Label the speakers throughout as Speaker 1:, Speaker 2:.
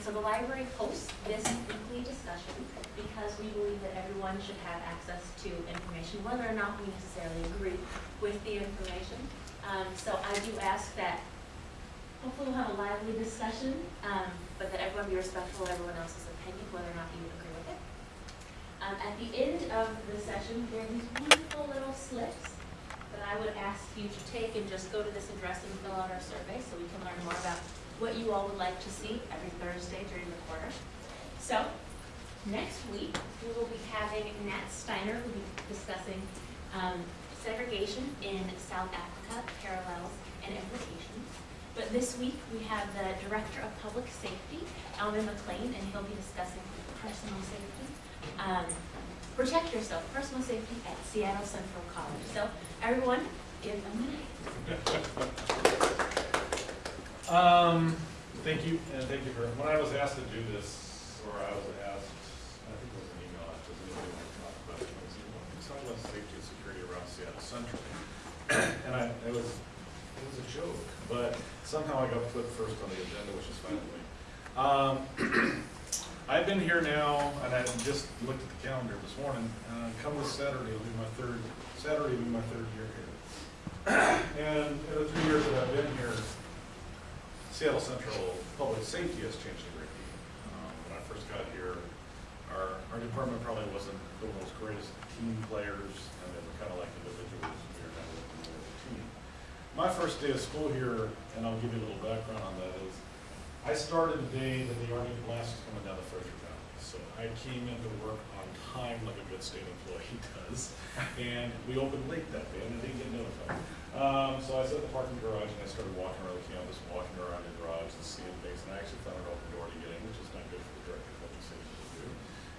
Speaker 1: And so the library hosts this weekly discussion because we believe that everyone should have access to information, whether or not we necessarily agree with the information. Um, so I do ask that hopefully we'll have a lively discussion, um, but that everyone be respectful of everyone else's opinion, whether or not you agree with it. Um, at the end of the session, there are these wonderful little slips that I would ask you to take and just go to this address and fill out our survey so we can learn more about what you all would like to see every Thursday during the quarter. So, next week, we will be having Nat Steiner, who will be discussing um, segregation in South Africa, parallels and implications. But this week, we have the Director of Public Safety, Elmer McLean, and he'll be discussing personal safety. Um, Protect yourself, personal safety at Seattle Central College. So, everyone, give them a minute.
Speaker 2: Um, thank you, and thank you for, when I was asked to do this, or I was asked, I think it was an email, asked, does anybody to talk about it? I was, about safety and security around Seattle Central. And I, it was, it was a joke, but somehow I got put first on the agenda, which is fine with me. Um, I've been here now, and I just looked at the calendar this morning, uh, come this Saturday, it'll be my third, Saturday will be my third year here. And in the three years that I've been here, Seattle Central Public Safety has changed a great deal. Um, When I first got here, our, our department probably wasn't the most greatest team players, and they were kind of like individuals, we were kind of looking more as a team. My first day of school here, and I'll give you a little background on that, is I started the day that the Army blast was coming down the Fraser I came into work on time like a good state employee does, and we opened late that day, and I didn't get notified. Um, so I at the parking garage and I started walking around the campus, walking around the garage and seeing things, and I actually found an open door to get in, which is not good for the director of public safety to do.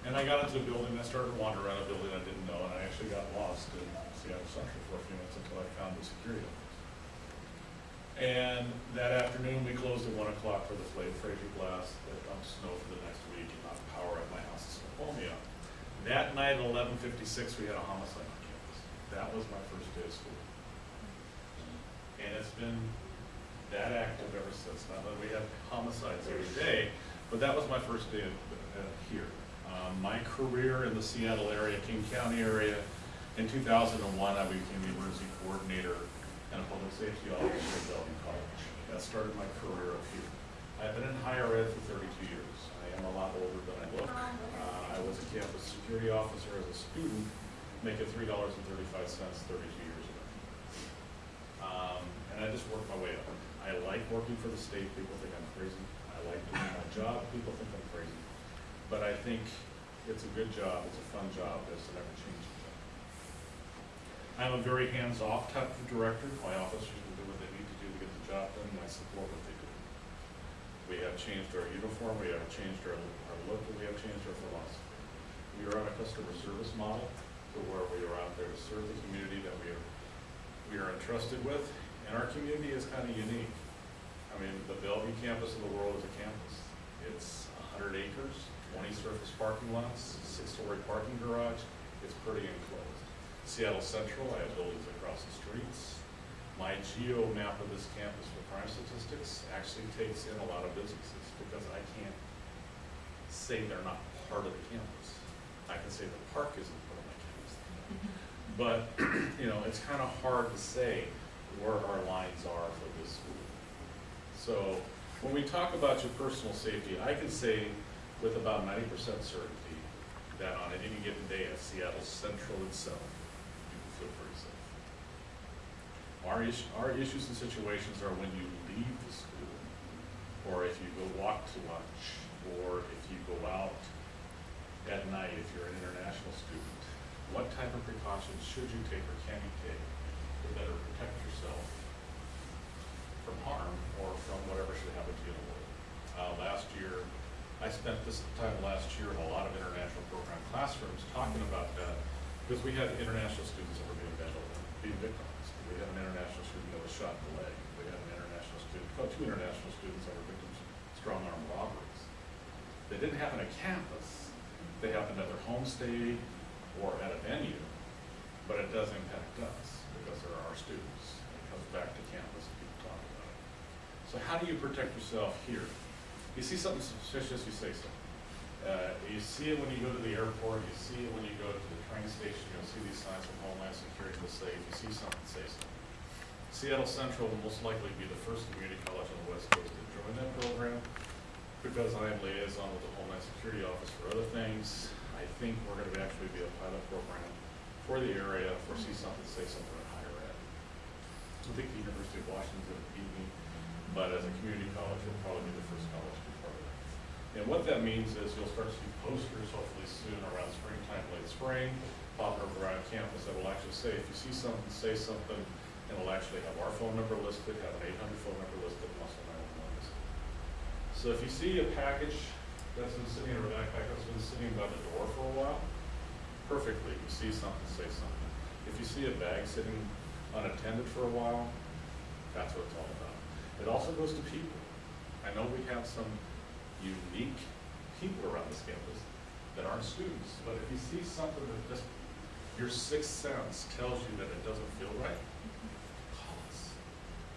Speaker 2: And I got into the building, and I started wandering around a building I didn't know, and I actually got lost in Seattle Central for a few minutes until I found the security office. And that afternoon, we closed at one o'clock for the Fraser blast that dumped snow for the next week and knocked power at my house That night at eleven fifty-six, we had a homicide on campus. That was my first day of school. And it's been that active ever since. Not that we have homicides every day, but that was my first day of, uh, here. Um, my career in the Seattle area, King County area, in two thousand and one, I became the emergency coordinator and a public safety officer at Bellevue College. That started my career up here. I've been in higher ed for thirty-two years. I am a lot older than I look. Uh, was a campus security officer as a student, making three dollars and thirty-five cents thirty-two years ago. Um, and I just worked my way up. I like working for the state, people think I'm crazy. I like doing my job, people think I'm crazy. But I think it's a good job, it's a fun job, it's an ever-changing job. I'm a very hands-off type of director, my officers will do what they need to do to get the job done, and I support what they do. We have changed our uniform, we have changed our, our look, we have changed our philosophy. We are on a customer service model, to where we are out there to serve the community that we are, we are entrusted with, and our community is kind of unique. I mean, the Bellevue campus of the world is a campus. It's hundred acres, twenty surface parking lots, six-story parking garage, it's pretty enclosed. Seattle Central, I have buildings across the streets. My geo map of this campus for crime statistics actually takes in a lot of businesses, because I can't say they're not part of the campus. I can say the park isn't. But, you know, it's kind of hard to say where our lines are for this school. So, when we talk about your personal safety, I can say with about ninety percent certainty that on any given day at Seattle Central itself, you can feel pretty safe. Our issue, our issues and situations are when you leave the school, or if you go walk to lunch, or if you go out at night, if you're an international student. What type of precautions should you take or can you take to better protect yourself from harm or from whatever should happen to you in the world? Uh, last year, I spent this time last year in a lot of international program classrooms talking about that, because we had international students that were being being victimized. We had an international student that was shot in the leg. We had an international student, Two international students that were victims of strong arm robberies. They didn't happen at campus, they happened at their homestay or at a venue, but it does impact us because they're our students. It comes back to campus and people talk about it. So how do you protect yourself here? You see something suspicious, you say so. Uh, you see it when you go to the airport, you see it when you go to the train station, you'll see these signs from Homeland Security that say, if you see something, say something. Seattle Central will most likely be the first community college on the west coast to join that program, because I am liaison with the Homeland Security Office for other things. I think we're gonna actually be a pilot program for the area for see something, say something in higher ed. I think the University of Washington gonna beat me, but as a community college, it'll probably be the first college to be part of that. And what that means is you'll start to see posters hopefully soon around springtime, late spring, pop up around campus that will actually say, if you see something, say something, and it'll actually have our phone number listed, have an eight hundred phone number listed, and also nine one one listed. So if you see a package that's been sitting in a backpack that's been sitting by the door for a while, perfectly, you see something, say something. If you see a bag sitting unattended for a while, that's what it's all about. It also goes to people. I know we have some unique people around this campus that aren't students, but if you see something that just, your sixth sense tells you that it doesn't feel right, call us.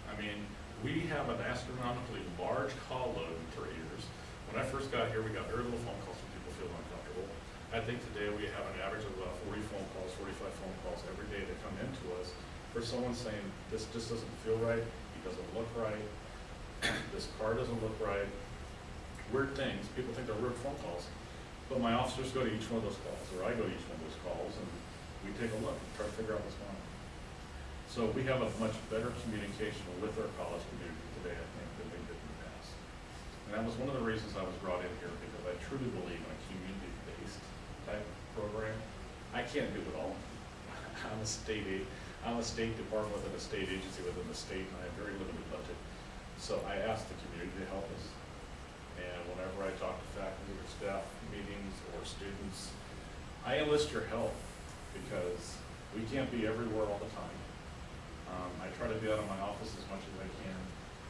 Speaker 2: I mean, we have an astronomically large call load in three years. When I first got here, we got very little phone calls from people feeling uncomfortable. I think today we have an average of about forty phone calls, forty-five phone calls every day that come into us for someone saying, this just doesn't feel right, he doesn't look right, this car doesn't look right. Weird things, people think they're weird phone calls, but my officers go to each one of those calls, or I go to each one of those calls, and we take a look, and try to figure out what's going on. So we have a much better communication with our college community today, I think, than we did in the past. And that was one of the reasons I was brought in here, because I truly believe in a community-based type program. I can't do it all. I'm a state aid, I'm a state department within a state agency within the state, and I have very limited budget. So I ask the community to help us. And whenever I talk to faculty or staff meetings or students, I enlist your help because we can't be everywhere all the time. Um, I try to be out of my office as much as I can,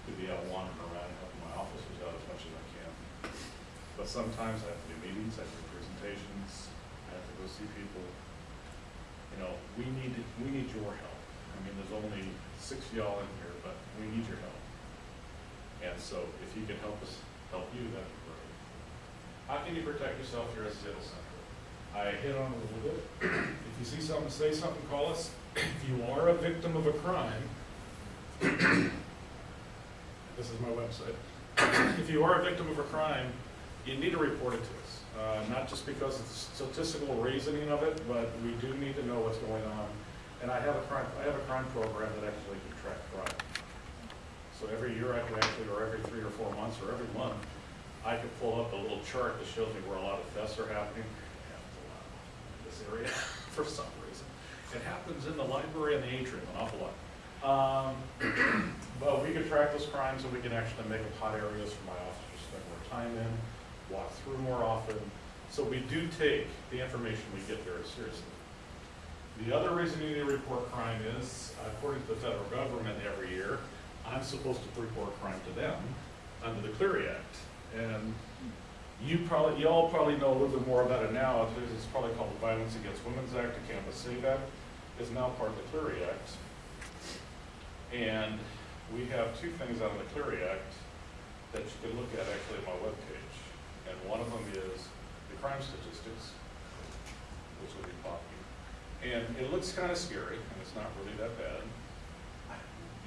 Speaker 2: to be out wandering around helping my officers out as much as I can. But sometimes I have to do meetings, I have to do presentations, I have to go see people. You know, we need, we need your help. I mean, there's only six of y'all in here, but we need your help. And so if you can help us help you, that'd be great. How can you protect yourself here at Seattle Central? I hit on it a little bit. If you see something, say something, call us. If you are a victim of a crime, this is my website. If you are a victim of a crime, you need to report it to us. Uh, not just because of the statistical reasoning of it, but we do need to know what's going on. And I have a crime, I have a crime program that actually can track crime. So every year I can actually, or every three or four months, or every month, I could pull up a little chart that shows me where a lot of thefts are happening. A lot in this area, for some reason. It happens in the library and the atrium an awful lot. Um, But we can track those crimes and we can actually make up hot areas for my officers to spend more time in, walk through more often. So we do take the information we get very seriously. The other reason you need to report crime is, according to the federal government every year, I'm supposed to report crime to them under the Clery Act. And you probably, you all probably know a little bit more about it now, it's it's probably called the Violence Against Women's Act, the Campus Save Act, is now part of the Clery Act. And we have two things out of the Clery Act that you can look at actually on my webpage. And one of them is the crime statistics, which will be popping. And it looks kind of scary, and it's not really that bad.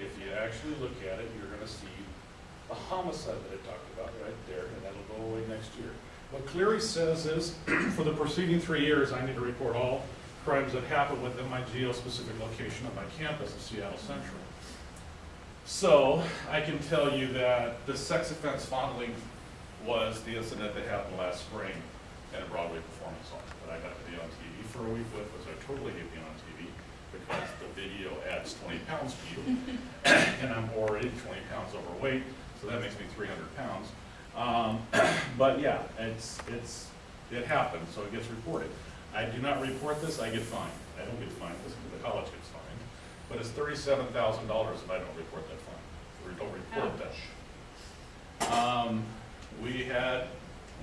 Speaker 2: If you actually look at it, you're gonna see the homicide that I talked about right there, and that'll go away next year. What Clery says is, for the preceding three years, I need to report all crimes that happen within my geo-specific location of my campus of Seattle Central. So, I can tell you that the sex offense fondling was the incident that happened last spring at a Broadway performance hall that I got to be on TV for a week with, which I totally hate being on TV because the video adds twenty pounds to you. And I'm already twenty pounds overweight, so that makes me three hundred pounds. Um, but yeah, it's, it's, it happens, so it gets reported. I do not report this, I get fined. I don't get fined, this, the college gets fined. But it's thirty-seven thousand dollars if I don't report that fine, or don't report that. Um, we had,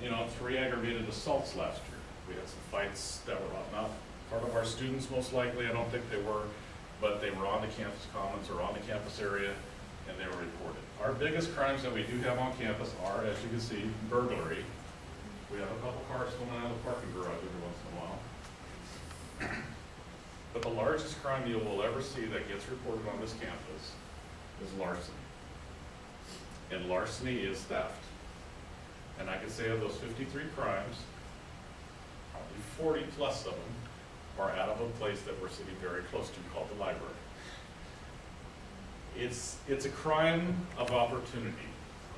Speaker 2: you know, three aggravated assaults last year. We had some fights that were not part of our students most likely, I don't think they were, but they were on the campus commons or on the campus area. and they were reported. Our biggest crimes that we do have on campus are, as you can see, burglary. We have a couple cars going out of the parking garage every once in a while. But the largest crime you will ever see that gets reported on this campus is larceny. And larceny is theft. And I can say of those fifty-three crimes, probably forty plus of them are out of a place that we're sitting very close to called the library. It's, it's a crime of opportunity.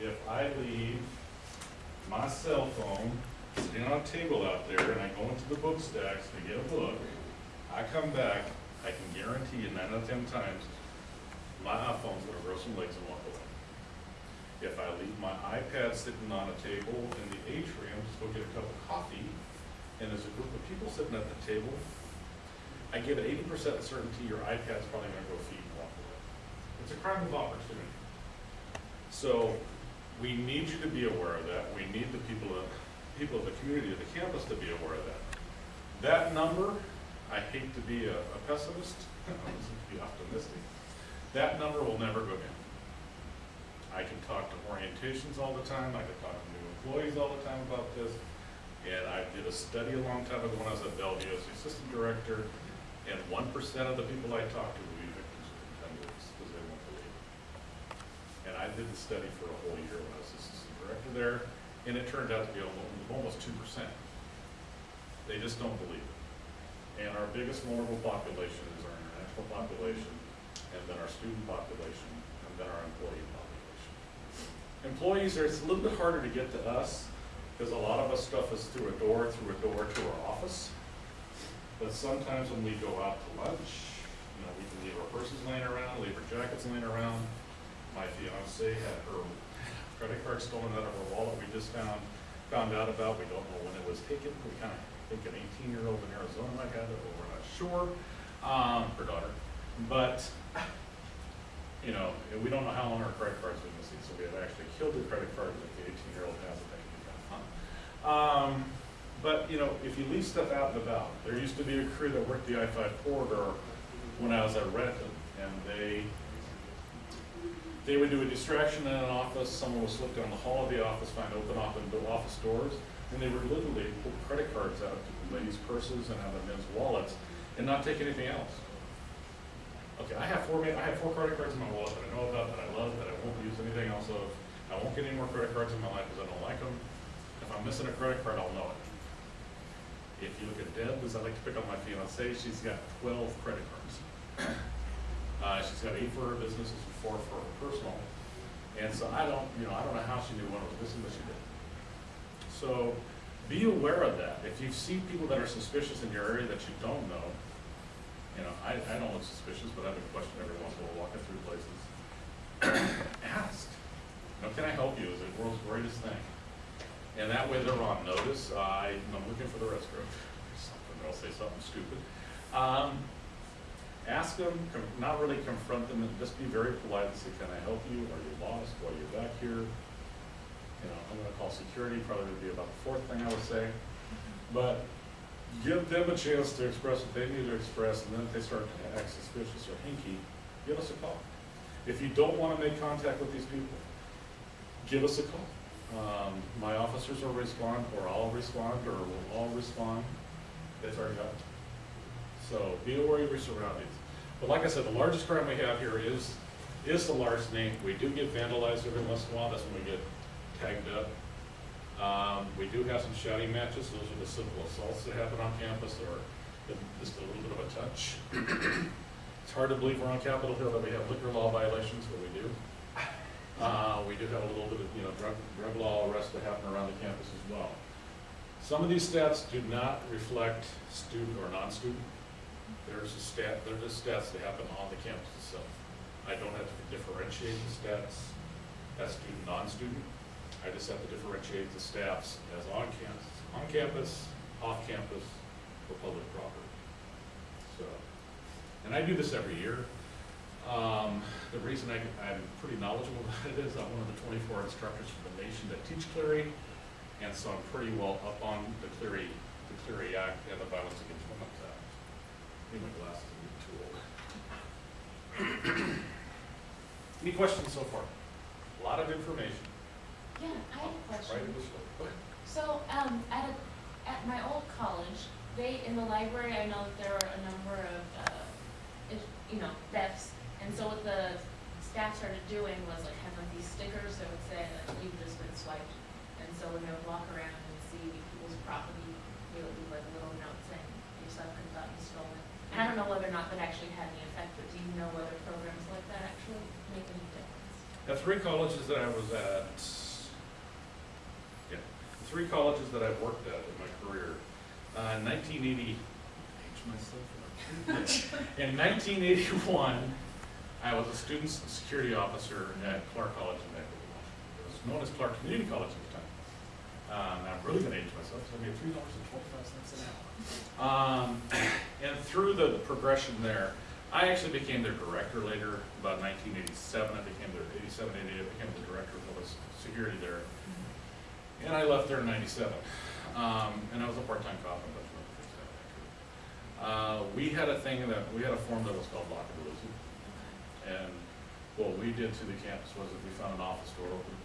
Speaker 2: If I leave my cell phone sitting on a table out there and I go into the book stacks to get a book, I come back, I can guarantee you nine out of ten times, my iPhone's gonna grow some legs and walk away. If I leave my iPad sitting on a table in the atrium, just go get a cup of coffee, and there's a group of people sitting at the table, I give it eighty percent certainty your iPad's probably gonna go feed and walk away. It's a crime of opportunity. So, we need you to be aware of that, we need the people of, people of the community, of the campus to be aware of that. That number, I hate to be a a pessimist, I to be optimistic, that number will never go down. I can talk to orientations all the time, I can talk to new employees all the time about this, and I did a study a long time ago when I was at Bellevue as assistant director, and one percent of the people I talked to would be victims ten weeks, because they won't believe it. And I did the study for a whole year when I was assistant director there, and it turned out to be almost, almost two percent. They just don't believe it. And our biggest vulnerable population is our international population, and then our student population, and then our employee population. Employees, are it's a little bit harder to get to us, because a lot of us stuff is through a door, through a door to our office. But sometimes when we go out to lunch, you know, we can leave our purses laying around, leave our jackets laying around. My fiance had her credit card stolen out of her wallet, we just found, found out about, we don't know when it was taken. We kind of think an eighteen-year-old in Arizona might have it, but we're not sure, um, her daughter. But, you know, we don't know how long her credit card's been missing, so we have actually killed the credit card that the eighteen-year-old has, fun. Um, but, you know, if you leave stuff out and about, there used to be a crew that worked the I-5 corridor when I was at Renton, and they, they would do a distraction in an office, someone would slip down the hall of the office, find open office, office doors, and they would literally pull credit cards out of ladies' purses and out of men's wallets, and not take anything else. Okay, I have four, I have four credit cards in my wallet that I know about, that I love, that I won't use anything else of. I won't get any more credit cards in my life because I don't like them. If I'm missing a credit card, I'll know it. If you look at Deb, as I like to pick on my fiancee, she's got twelve credit cards. Uh, she's got eight for her business and four for her personal. And so I don't, you know, I don't know how she knew one was missing, but she did. So be aware of that. If you see people that are suspicious in your area that you don't know, you know, I, I don't look suspicious, but I have a question every once in a while walking through places. Ask. You know, can I help you? Is it the world's greatest thing? And that way they're on notice. I, I'm looking for the restroom. Something, they'll say something stupid. Um, ask them, not really confront them, and just be very polite and say, can I help you? Are you lost? Why are you back here? You know, I'm gonna call security, probably would be about the fourth thing I would say. But give them a chance to express what they need to express, and then if they start to act suspicious or hinky, give us a call. If you don't wanna make contact with these people, give us a call. Um, my officers will respond, or I'll respond, or we'll all respond. That's our job. So be aware of your surroundings. But like I said, the largest crime we have here is, is the larceny. We do get vandalized every once in a while, that's when we get tagged up. Um, we do have some shouting matches, those are the simple assaults that happen on campus, or just a little bit of a touch. It's hard to believe we're on Capitol Hill that we have liquor law violations, but we do. Uh, we do have a little bit of, you know, drug, drug law arrests that happen around the campus as well. Some of these stats do not reflect student or non-student. There's a stat, they're just stats that happen on the campus itself. I don't have to differentiate the stats as student, non-student. I just have to differentiate the stats as on campus, on campus, off campus, or public property. So, and I do this every year. Um, the reason I, I'm pretty knowledgeable about it is I'm one of the twenty-four instructors from the nation that teach Clery. And so I'm pretty well up on the Clery, the Clery Act and the Violence Against Women My glasses are getting too old. Any questions so far? A lot of information.
Speaker 3: Yeah, I have a question.
Speaker 2: Right in the slope.
Speaker 3: So, um, at a, at my old college, they, in the library, I know that there were a number of, uh, if, you know, thefts. And so what the staff started doing was like having like these stickers that would say that you've just been swiped. And so when they would walk around and see people's property, they would leave like a little note saying, your stuff could have gotten stolen. And I don't know whether or not that actually had any effect, but do you know whether programs like that actually make any difference?
Speaker 2: The three colleges that I was at, yeah, the three colleges that I've worked at in my career, uh, nineteen eighty, age myself. In nineteen eighty-one, I was a student security officer at Clark College in Washington. It was known as Clark Community College time. Um, I'm really gonna age myself, so I made three dollars and twenty-five cents an hour. Um, and through the progression there, I actually became their director later, about nineteen eighty-seven, I became their, 87, 88. I became the director of public security there. And I left there in ninety-seven, um, and I was a part-time cop, and that's what I fixed that after. Uh, we had a thing that, we had a form that was called lockability. And what we did to the campus was that we found an office door open.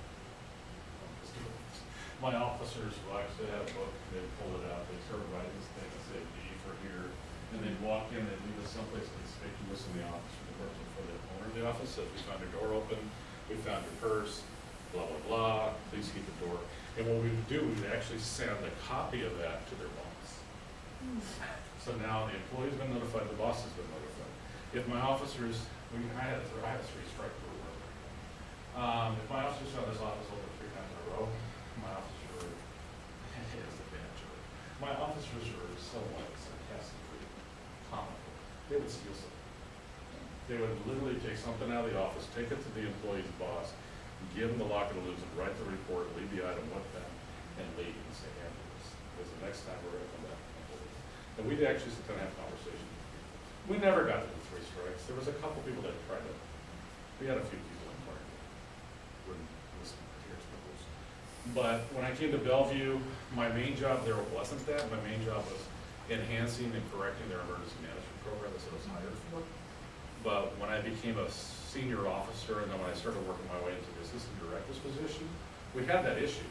Speaker 2: My officers will actually have a book, they'd pull it out, they'd start writing this thing, and say D for here, and they'd walk in, they'd leave us someplace conspicuous in the office, for the person for the owner of the office, said, we found your door open, we found your purse, blah, blah, blah, please keep the door. And what we would do, we would actually send a copy of that to their boss. So now the employee's been notified, the boss has been notified. If my officers, we, I had, I had a three strike for rule. Um, if my officers saw this office open three times in a row, my officers were, it is a bad joke. My officers were somewhat sarcastically comical. They would steal something. They would literally take something out of the office, take it to the employee's boss, give them the locker to lose it, write the report, leave the item with them, and leave and say, handle this. Because the next time we're gonna come back. and handle this." And we'd actually sit down and have conversations. We never got to the three strikes. There was a couple people that tried it. We had a few people in part wouldn't listen to here's the rules. But when I came to Bellevue, my main job there wasn't that. My main job was enhancing and correcting their emergency management program what I was hired for. But when I became a senior officer and then when I started working my way into the assistant director's position, we had that issue.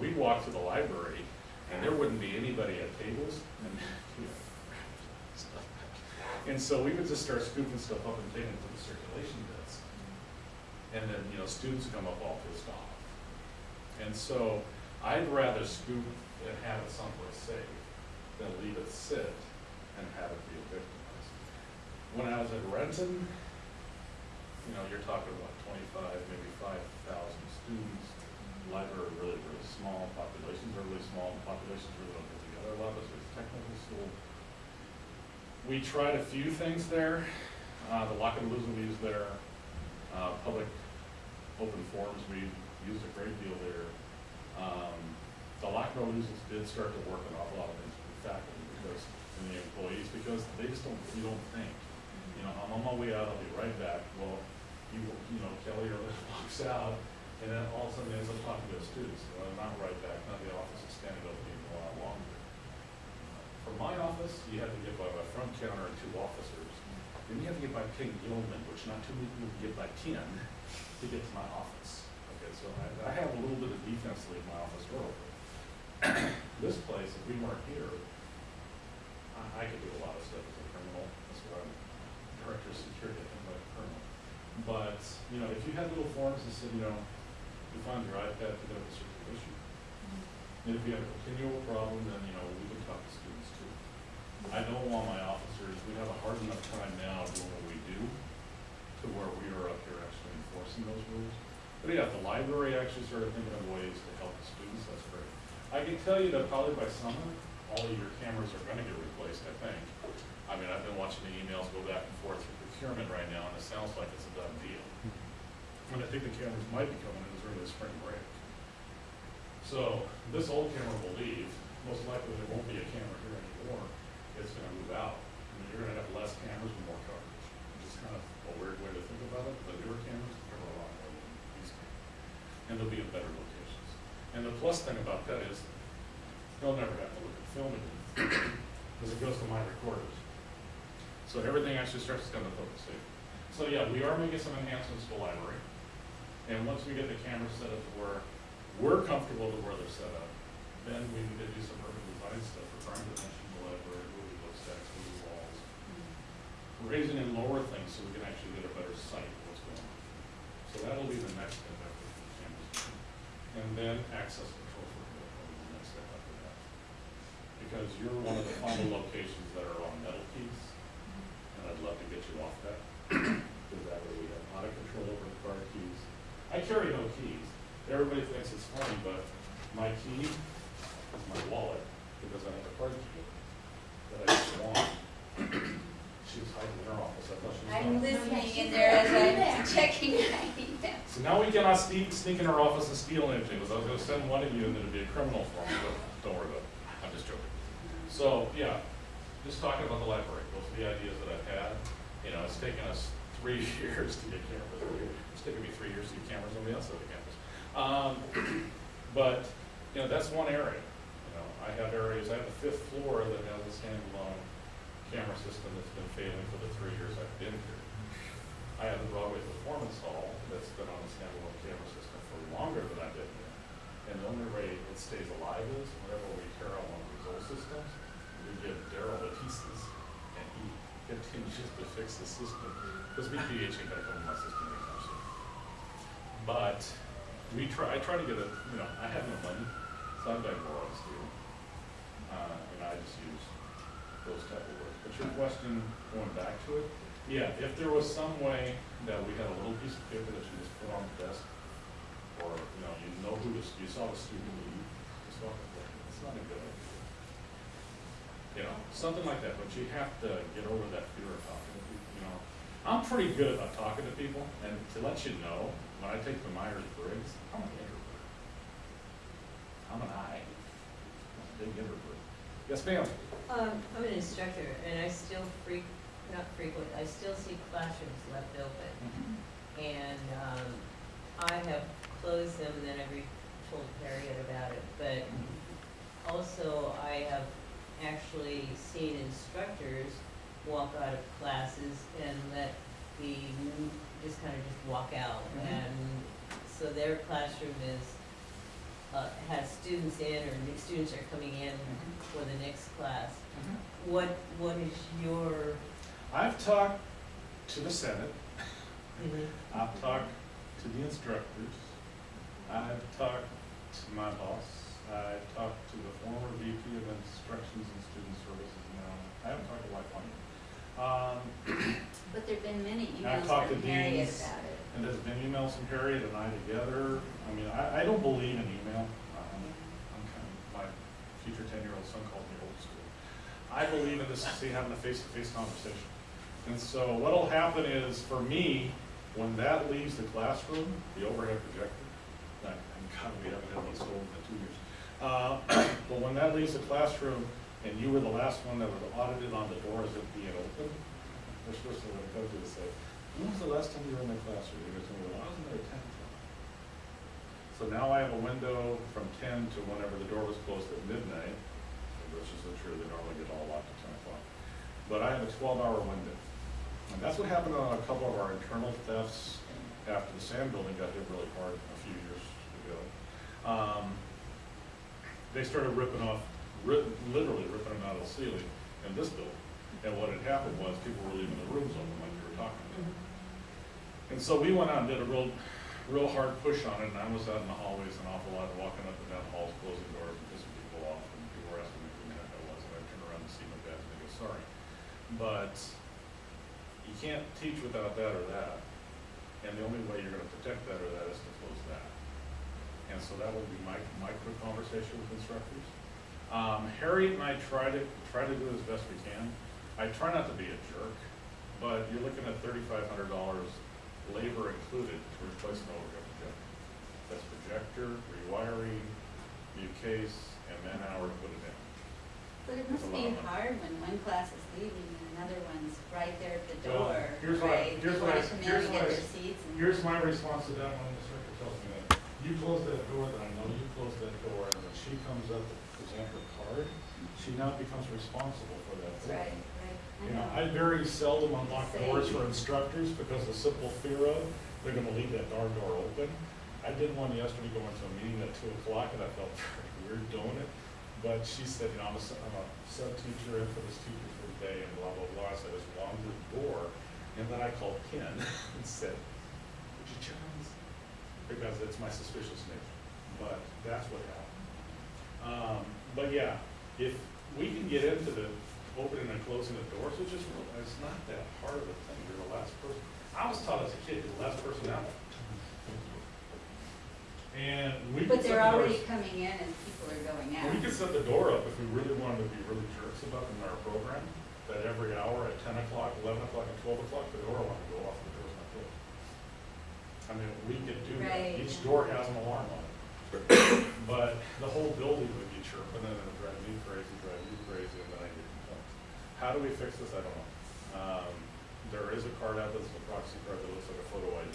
Speaker 2: We'd walk to the library and there wouldn't be anybody at tables and, you know, stuff. And so we would just start scooping stuff up and taking it to the circulation desk. And then, you know, students come up all pissed off. And so I'd rather scoop and have it someplace safe than leave it sit and have it be victimized. When I was at Renton, you know, you're talking about twenty-five, maybe five thousand students. Library really, really small, populations are really small, populations really don't get together a lot, it's a technical school. We tried a few things there, uh, the lock and losing we there, uh, public open forums, we used a great deal there. Um, the lock and did start to work an awful lot of things with faculty because, and the employees, because they just don't, you don't think. You know, I'm on my way out, I'll be right back, well, you, you know, Kelly or walks out, and then all of a sudden ends up talking to the students, well, I'm not right back, now the office is standing open even a lot longer. For my office, you had to get by my front counter and two officers. Then you have to get by King Gilman, which not too many people get by ten to get to my office. Okay, so I, I have a little bit of defense to leave my office open. This place, if we weren't here, I, I could do a lot of stuff as a criminal, that's why I'm director of security, I think like a criminal. But, you know, if you had little forms that said, you know, you found your iPad, pick it up the circulation. And if you have a continual problem, then, you know, we can talk to students too. I don't want my officers, we have a hard enough time now doing what we do to where we are up here actually enforcing those rules. Yeah, if the library actually started thinking of ways to help the students, that's great. I can tell you that probably by summer, all of your cameras are gonna get replaced, I think. I mean, I've been watching the emails go back and forth through procurement right now, and it sounds like it's a done deal. And I think the cameras might be coming in as early as spring break. So this old camera will leave, most likely there won't be a camera here anymore, it's gonna move out. I mean, you're gonna have less cameras and more coverage, is kind of a weird way to think about it, the newer cameras cover a lot more than these cameras. And they'll be in better locations. And the plus thing about that is, they'll never have to look at film again, because it goes to my recorders. So everything actually starts to come to focus. So yeah, we are making some enhancements to the library. And once we get the cameras set up to where we're comfortable to where they're set up, then we need to do some urban design stuff for crime prevention in the library, moving those stacks, moving walls. Mm-hmm. Raising and lower things so we can actually get a better sight of what's going on. So that'll be the next step after the cameras. And then access control for the next step after that. Because you're one of the final locations that are on metal keys, and I'd love to get you off that. Because that way we have a lot of control over the car keys. I carry no keys. Everybody thinks it's funny, but my key is my wallet, because I have a card key that I just want. She was hiding in her office, I thought she was.
Speaker 4: I'm
Speaker 2: gone.
Speaker 4: listening in there as I'm checking my email.
Speaker 2: So now we cannot sneak, sneak in our office and steal anything, because I was gonna send one of you and then it'd be a criminal for me, but don't worry about it, I'm just joking. So, yeah, just talking about the library, those are the ideas that I've had, you know, it's taken us three years to get cameras, it's taken me three years to get cameras on the outside of the campus. Um, but, you know, that's one area, you know, I have areas, I have a fifth floor that has a standalone camera system that's been failing for the three years I've been here. I have the Broadway Performance Hall that's been on a standalone camera system for longer than I've been here. And the only way it stays alive is whenever we tear out one of these old systems, we give Daryl the pieces and he continues to fix the system. Because BPH ain't gonna come in my system anytime soon. But we try, I try to get a, you know, I have no money, so I've got borrow too. Uh, and I just use those type of question, going back to it, yeah, if there was some way that we had a little piece of paper that you just put on the desk, or, you know, you know who this, you saw the student leave, up there, it's not a good idea. You know, something like that, but you have to get over that fear of talking to people, you know. I'm pretty good about talking to people, and to let you know, when I take the Myers-Briggs, I'm an introvert. I'm an I, I'm a big introvert. Yes, ma'am?
Speaker 5: Um, I'm an instructor and I still freq, not frequent, I still see classrooms left open. And, um, I have closed them and then I re- told Harriet about it, but also I have actually seen instructors walk out of classes and let the, just kind of just walk out.
Speaker 2: Mhm.
Speaker 5: And so their classroom is, uh, has students in or new students are coming in for the next class. What, what is your,
Speaker 2: I've talked to the Senate, I've talked to the instructors, I've talked to my boss, I've talked to the former VP of Instructions and Student Services. Now, I haven't talked to White Pony. Um,
Speaker 4: But there've been many
Speaker 2: I've
Speaker 4: emails
Speaker 2: talked
Speaker 4: from
Speaker 2: to
Speaker 4: Harriet
Speaker 2: deans.
Speaker 4: about it.
Speaker 2: and there's been emails from Harriet and I together, I mean, I, I don't believe in email. Um, I'm kind of, my future ten-year-old son calls me old school. I believe in this, see, having a face-to-face conversation. And so what'll happen is, for me, when that leaves the classroom, the overhead projector, and God, we haven't had one sold in two years. Uh, but when that leaves the classroom, and you were the last one that was audited on the doors it being open, to, when it comes to say, when was the last time you were in my classroom? You're tell me, well, I wasn't there at ten o'clock. So now I have a window from ten to whenever the door was closed at midnight, which is so true, they normally get all locked at ten o'clock. But I have a twelve-hour window. And that's what happened on a couple of our internal thefts after the sand building got hit really hard a few years ago. Um, they started ripping off, literally ripping them out of the ceiling in this building. And what had happened was people were leaving the rooms open like you were talking about. And so we went out and did a real, real hard push on it, and I was out in the hallways an awful lot, walking up and down halls, closing doors, and pissing people off, and people were asking me who the heck I was, and I turned around to see my badge, and I go, sorry. But you can't teach without that or that, and the only way you're gonna protect that or that is to close that. And so that will be my, my quick conversation with instructors. Um, Harriet and I try to, try to do as best we can. I try not to be a jerk, but you're looking at thirty-five hundred dollars, labor included, to replace an overhead projector. That's projector, rewiring, new case, and man hour to put it in.
Speaker 4: But it must be
Speaker 2: lot of money.
Speaker 4: hard when one class is leaving and another one's right there at the
Speaker 2: Well,
Speaker 4: door,
Speaker 2: here's what I- here's
Speaker 4: They
Speaker 2: what I-
Speaker 4: wanna come in
Speaker 2: here's
Speaker 4: and
Speaker 2: what I-
Speaker 4: their seats and.
Speaker 2: Here's my response to that when the instructor tells me that. You close that door, then I know you close that door, and when she comes up to present her card, she now becomes responsible for that
Speaker 4: right, right.
Speaker 2: You know. I very seldom unlock
Speaker 4: Same.
Speaker 2: doors for instructors because the simple fear of, they're gonna leave that darn door open. I did one yesterday going to a meeting at two o'clock and I felt very weird doing it. But she said, you know, I'm a, I'm a sub teacher in for this teacher for the day and blah, blah, blah. So I just wandered the door and then I called Ken and said, would you check on this? Because it's my suspicious nature. But that's what happened. Um, but yeah, if we can get into the opening and closing the doors, which is it's not that hard of a thing, you're the last person. I was taught as a kid, you're the last person out. And we could
Speaker 4: But
Speaker 2: set
Speaker 4: they're
Speaker 2: the
Speaker 4: already
Speaker 2: doors,
Speaker 4: coming in and people are going out.
Speaker 2: we could set the door up if we really wanted to be really jerks about it in our program, that every hour at ten o'clock, eleven o'clock, and twelve o'clock, the door alarm would go off, and the door's not closed. I mean, we could do that,
Speaker 4: Right,
Speaker 2: each door has an alarm on it. But the whole building would be chirping and it would drive me crazy, drive you crazy, and then I get complaints. How do we fix this? I don't know. Um, there is a card out that's a proxy card that looks like a photo ID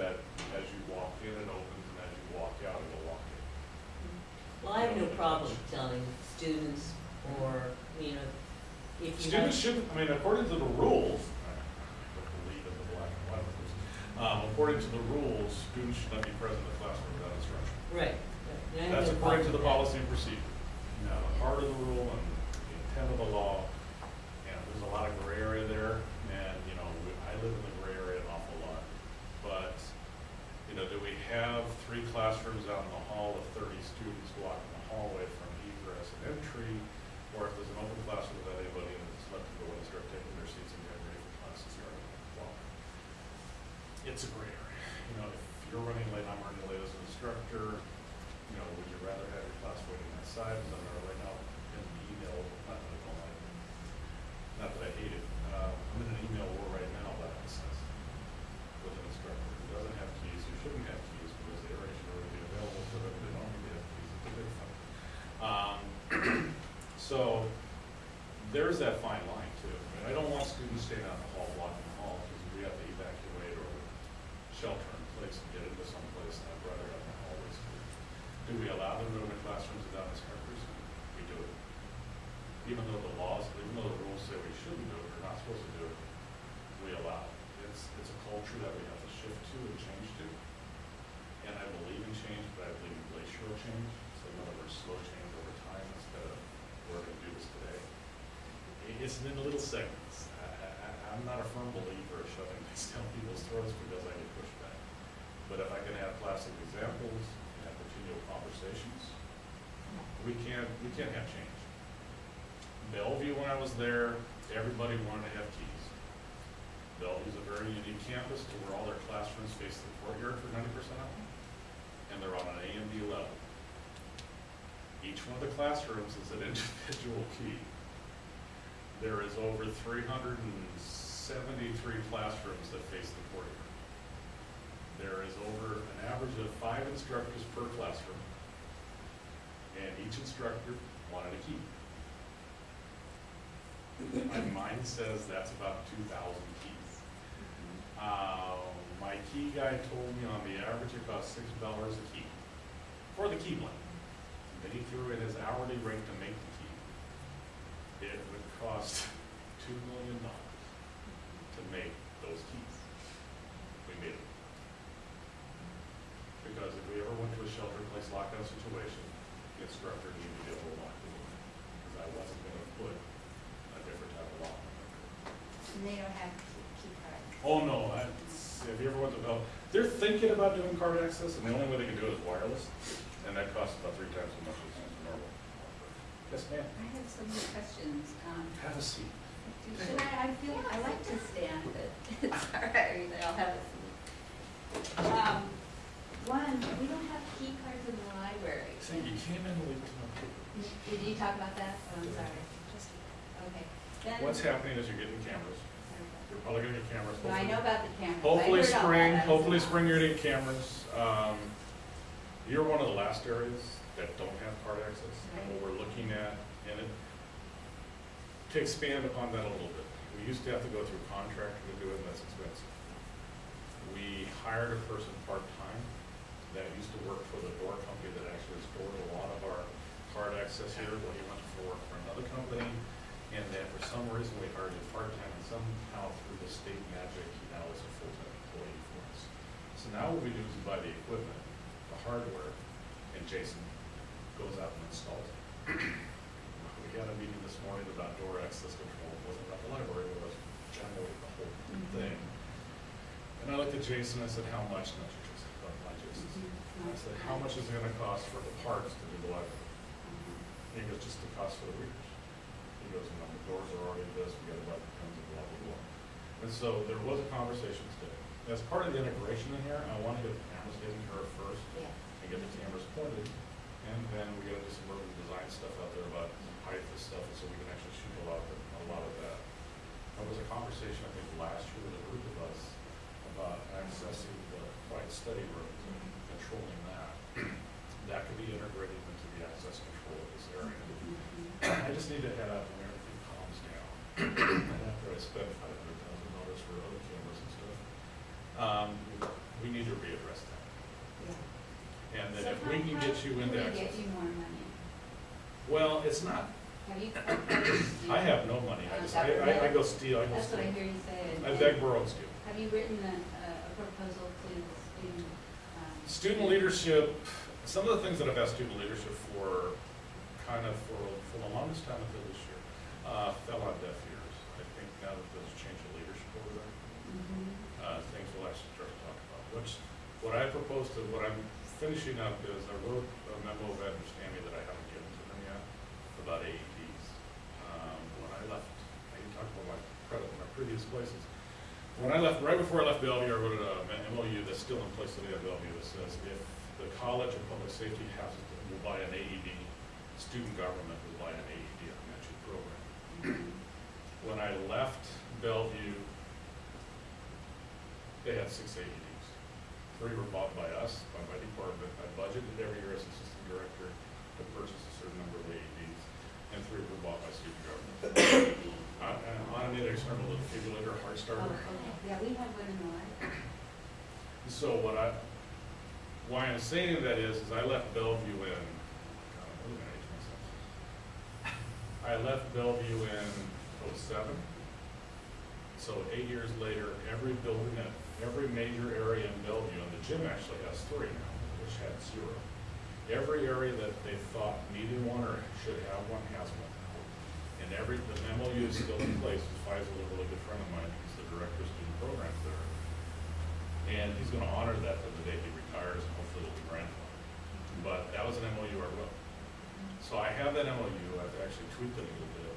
Speaker 2: that as you walk in, it opens, and as you walk out, it'll lock in.
Speaker 5: Well, I have no problem telling students or, you know, if you have.
Speaker 2: Students shouldn't, I mean, according to the rules, I don't believe in the black and white rules. Um, according to the rules, students should not be present in the classroom without instruction.
Speaker 5: Right. right, and I have
Speaker 2: That's
Speaker 5: no
Speaker 2: according to the
Speaker 5: with that.
Speaker 2: policy and procedure. Now, the heart of the rule and the intent of the law, and there's a lot of gray area there, and, you know, we- I live in the gray area an awful lot. But, you know, do we have three classrooms out in the hall with thirty students blocking the hallway from egress and entry? Or if there's an open classroom without anybody in it, just let them go and start taking their seats and get ready for class to start. Well, It's a gray area. You know, if you're running late, I'm running late as an instructor, you know, would you rather have your class waiting outside, as I'm there right now, in the email, not that I don't like it, not that I hate it, uh, I'm in an email war right now about access with an instructor who doesn't have keys, who shouldn't have keys, because the area should already be available for them, they don't need to have keys, it's a big fight. Um, so, there's that fine line too, I mean, I don't want students staying out in the hall, blocking the hall, because we have to evacuate or shelter in place and get into someplace, and I'd rather have the hallways clear. Do we allow them to go into classrooms without instructors? We do it. Even though the laws, even though the rules say we shouldn't do it, we're not supposed to do it, we allow it. It's, it's a culture that we have to shift to and change to. And I believe in change, but I believe in glacial change, so in other words, slow change over time instead of, we're gonna do this today. It- It's in little segments. I, I'm not a firm believer of shoving things down people's throats because I get pushback. But if I can have plastic examples, and have continual conversations, we can't, we can't have change. Bellevue, when I was there, everybody wanted to have keys. Bellevue's a very unique campus to where all their classrooms face the courtyard for ninety percent of them, and they're on an A and B level. Each one of the classrooms is an individual key. There is over three hundred and seventy-three classrooms that face the courtyard. There is over an average of five instructors per classroom, and each instructor wanted a key. My mind says that's about two thousand keys. Uh, my key guy told me on the average it costs six dollars a key for the key blank. Then he threw in his hourly rate to make the key. It cost two million dollars to make those keys. We made it. Because if we ever went to a shelter in place lockdown situation, the instructor needed to be able to lock the door. Because I wasn't gonna put a different type of lock. on it.
Speaker 4: And they don't have key cards.
Speaker 2: Oh, no, I, if you ever went to Bell, they're thinking about doing card access, and the only way they can do it is wireless, and that costs about three times as much as. Yes, ma'am.
Speaker 4: I have some more questions. Um,
Speaker 2: Have a seat.
Speaker 4: Should I, I feel, I like to stand, but it's all right, I'll have a seat. Um, one, we don't have key cards in the library.
Speaker 2: See, you came in late
Speaker 4: Did you talk about that? Oh, I'm sorry. Okay. Then-
Speaker 2: What's happening is you're getting cameras. You're probably gonna get cameras.
Speaker 4: Well, I know about the cameras. I
Speaker 2: Hopefully
Speaker 4: heard all
Speaker 2: spring,
Speaker 4: that.
Speaker 2: Hopefully spring you're gonna get cameras. Um, you're one of the last areas that don't have card access. And what we're looking at, and it, to expand upon that a little bit, we used to have to go through a contractor to do it, and that's expensive. We hired a person part-time that used to work for the door company that actually stored a lot of our card access here, but he went to work for another company. And then for some reason, we hired him part-time, and somehow through the state magic, he now is a full-time employee for us. So now what we do is we buy the equipment, the hardware, and Jason goes out and installs it. We had a meeting this morning about door access control, it wasn't about the library, it was generally the whole mm-hmm. thing. And I looked at Jason, I said, how much, not Jason, but my Jason. I said, how much is it gonna cost for the parts to do the library? And he goes, just the cost for the readers. He goes, you know, the doors are already this, we gotta buy the pens and blah, blah, blah. And so there was a conversation today. As part of the integration in here, I wanna get the cameras taken care first,
Speaker 4: Yeah.
Speaker 2: and get the cameras pointed, and then we gotta do some urban design stuff out there about height of stuff, and so we can actually shoot a lot of, a lot of that. There was a conversation, I think, last year with a group of us about accessing the quiet study rooms and controlling that. That could be integrated into the access control of this area. I just need to head out when everything calms down. And after I spend five hundred thousand dollars for other cameras and stuff, um, we need to readdress that.
Speaker 4: Yeah.
Speaker 2: And
Speaker 4: So
Speaker 2: if we can get you into
Speaker 4: get you more money?
Speaker 2: Well, it's not,
Speaker 4: Have you?
Speaker 2: I have no money, I
Speaker 4: Uh,
Speaker 2: just, I, I, I go steal, I go
Speaker 4: That's what I
Speaker 2: steal.
Speaker 4: hear you say.
Speaker 2: I beg, borrow, and steal.
Speaker 4: Have you written a, a proposal to the student? um,
Speaker 2: Student leadership, some of the things that I've asked student leadership for, kind of for, for the longest time until this year, uh, fell on deaf ears. I think now that there's a change of leadership over there,
Speaker 4: mhm.
Speaker 2: uh, things will actually start to talk about, which, what I proposed to, what I'm finishing up is I wrote a memo of understanding that I haven't given to them yet about AEDs. Um, when I left, I didn't talk about my, pre- my previous places. When I left, right before I left Bellevue, I wrote an MOU that's still in place today at Bellevue that says if the College of Public Safety has, it, will buy an AED, student government will buy an AED on matching program. When I left Bellevue, they had six AEDs. Three were bought by us, by my department. I budgeted every year as assistant director to purchase a certain number of AEDs, and three were bought by student government. Uh, and automated external defibrillator, heart
Speaker 4: Oh,
Speaker 2: starter.
Speaker 4: okay. Yeah, we have one in the.
Speaker 2: So what I, why I'm saying that is, is I left Bellevue in, God, I'm really gonna age myself. I left Bellevue in oh-seven. So eight years later, every building, that every major area in Bellevue, and the gym actually has three now, which had zero. Every area that they thought needed one or should have one has one. now. And every, the MOU is still in place, Faisal, a really good friend of mine, he's the director of student programs there. And he's gonna honor that to the day he retires, and hopefully it'll be grandfathered. But that was an MOU I wrote. So I have that MOU, I've actually tweaked it a little bit,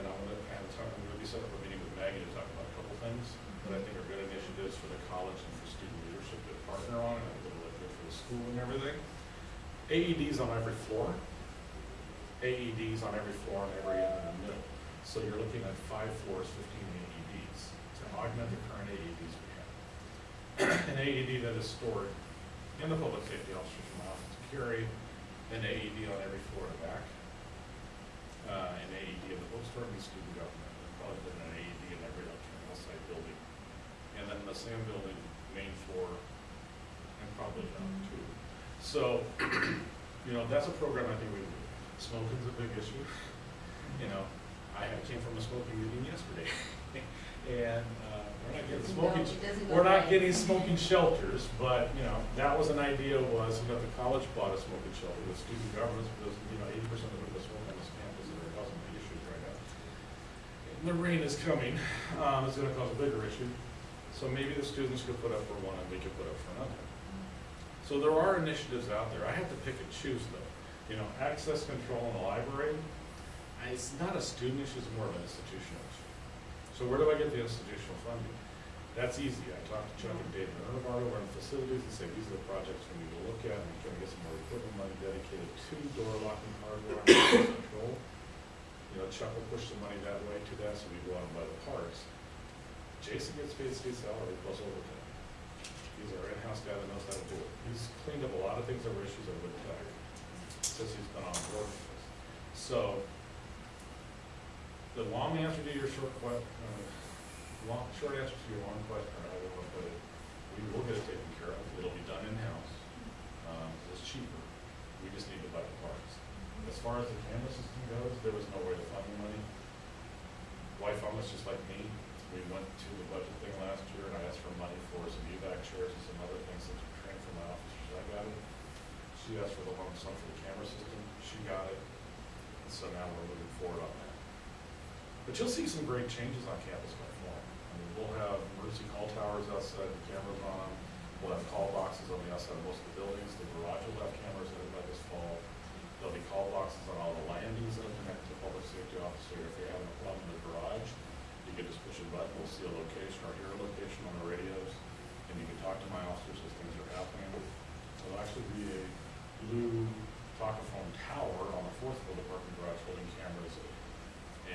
Speaker 2: and I'm gonna have a talk, I'm gonna be setting up a meeting with Maggie to talk about a couple things that I think are good initiatives for the college and for student leadership to partner on, and I think it'll look good for the school and everything. AEDs on every floor, AEDs on every floor and every end in the middle. So you're looking at five floors, fifteen AEDs, to augment the current AEDs we have. An AED that is stored in the public safety officer's mouth to carry an AED on every floor and back. Uh, an AED in the bookstore and student government, and probably put an AED in every outside building. And then the same building, main floor, and probably down too. So, you know, that's a program I think we do. Smoking's a big issue. You know, I came from a smoking meeting yesterday. And, uh, we're not getting smoking,
Speaker 4: it go
Speaker 2: we're not
Speaker 4: right.
Speaker 2: getting smoking shelters, but, you know, that was an idea was, you know, the college bought a smoking shelter with student governments, because, you know, eighty percent of the smoke on this campus that are causing big issues right now. And The rain is coming, um, it's gonna cause a bigger issue, so maybe the students could put up for one and we could put up for another. So there are initiatives out there, I have to pick and choose though, you know, access control in the library, it's not a student issue, it's more of an institutional issue. So where do I get the institutional funding? That's easy, I talked to Chuck and Dave Bernard over in facilities and say, these are the projects we need to look at, and can we get some more equipment money dedicated to door locking hardware and access control? You know, Chuck will push some money that way to that, so we go out and buy the parts. Jason gets paid state salary plus overtime. He's our in-house guy that knows how to do it. He's cleaned up a lot of things that were issues at Wood Tech, since he's been on board with us. So, the long answer to your short que, uh, long, short answer to your long question, I don't know, but we will get it taken care of, it'll be done in-house. Um, it's cheaper, we just need to buy the parts. As far as the camera system goes, there was no way to find the money. wife almost just like me, we went to the budget thing last year and I asked for money for some evac chairs and some other things that we trained for my officers, I got it. She asked for the lump sum for the camera system, she got it, and so now we're moving forward on that. But you'll see some great changes on campus by fall. I mean, we'll have emergency call towers outside, the cameras on we'll have call boxes on the outside of most of the buildings, the garage will have cameras in it by this fall. There'll be call boxes on all the landings that are connected to the public safety officer, if they have a problem in the garage, you can just push a button, we'll see a location or hear a location on the radios, and you can talk to my officers as things are happening. There'll actually be a blue talkaphone tower on the fourth floor of the parking garage holding cameras.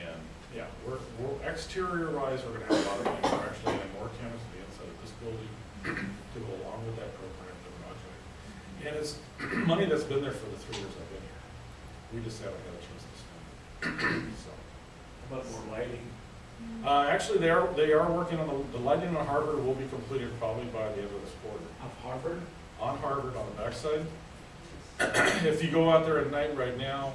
Speaker 2: And, yeah, we're, we're, exterior wise, we're gonna have a lot of things, we're actually adding more cameras to the inside of this building to go along with that program. And it's money that's been there for the three years. We just haven't had a chance to spend it, so.
Speaker 6: How about more lighting?
Speaker 2: Uh, actually, they are, they are working on the, the lighting on Harvard will be completed probably by the end of this quarter.
Speaker 6: Of Harvard?
Speaker 2: On Harvard, on the backside. If you go out there at night right now,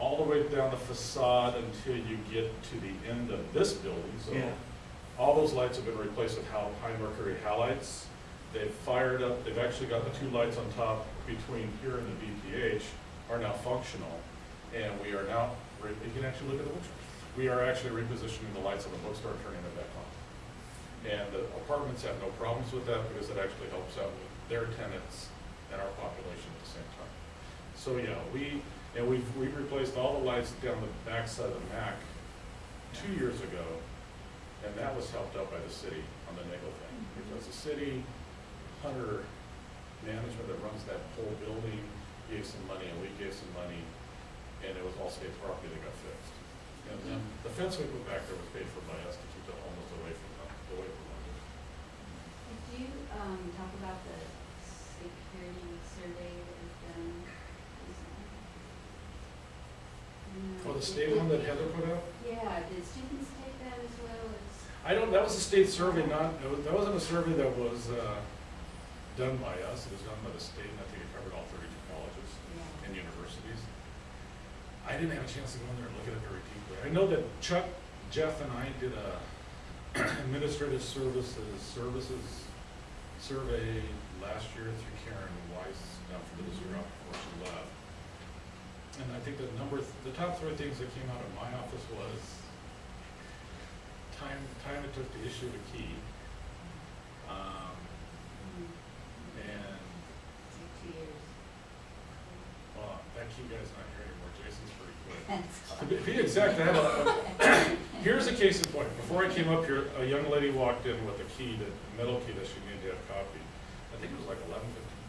Speaker 2: all the way down the facade until you get to the end of this building, so.
Speaker 6: Yeah.
Speaker 2: All those lights have been replaced with hal, high mercury halides. They've fired up, they've actually got the two lights on top between here and the BPH are now functional. And we are now, you can actually look at the pictures. We are actually repositioning the lights on the bookstore, turning them back on. And the apartments have no problems with that because it actually helps out with their tenants and our population at the same time. So, yeah, we, and we've, we've replaced all the lights down the backside of the MAC two years ago. And that was helped out by the city on the Nagle thing, mm-hmm. because the city, Hunter management that runs that whole building gave some money, and we gave some money, and it was all state property that got fixed. And then the fence we put back there was paid for by us to keep it almost away from, the- away from London.
Speaker 4: Could you, um, talk about the security survey that was done recently? Mm,
Speaker 2: Oh, the state one that Heather put out?
Speaker 4: Yeah, did students take that as well as?
Speaker 2: I don't, that was a state survey, not, was- that wasn't a survey that was, uh, done by us, it was done by the state, and I think it covered all thirty-two colleges.
Speaker 4: Yeah.
Speaker 2: and universities. I didn't have a chance to go in there and look at it very deeply. I know that Chuck, Jeff, and I did a administrative services, services survey last year through Karen Weiss, down for this year before she left. And I think the number, the top three things that came out of my office was time, time it took to issue a key, um, and
Speaker 4: it's like two years.
Speaker 2: Well, that key guy's not here anymore, Jason's pretty quick.
Speaker 4: That's
Speaker 2: To be- be exact, I a, here's a case in point, before I came up here, a young lady walked in with a key, that metal key that she needed to have copied. I think it was like eleven fifteen.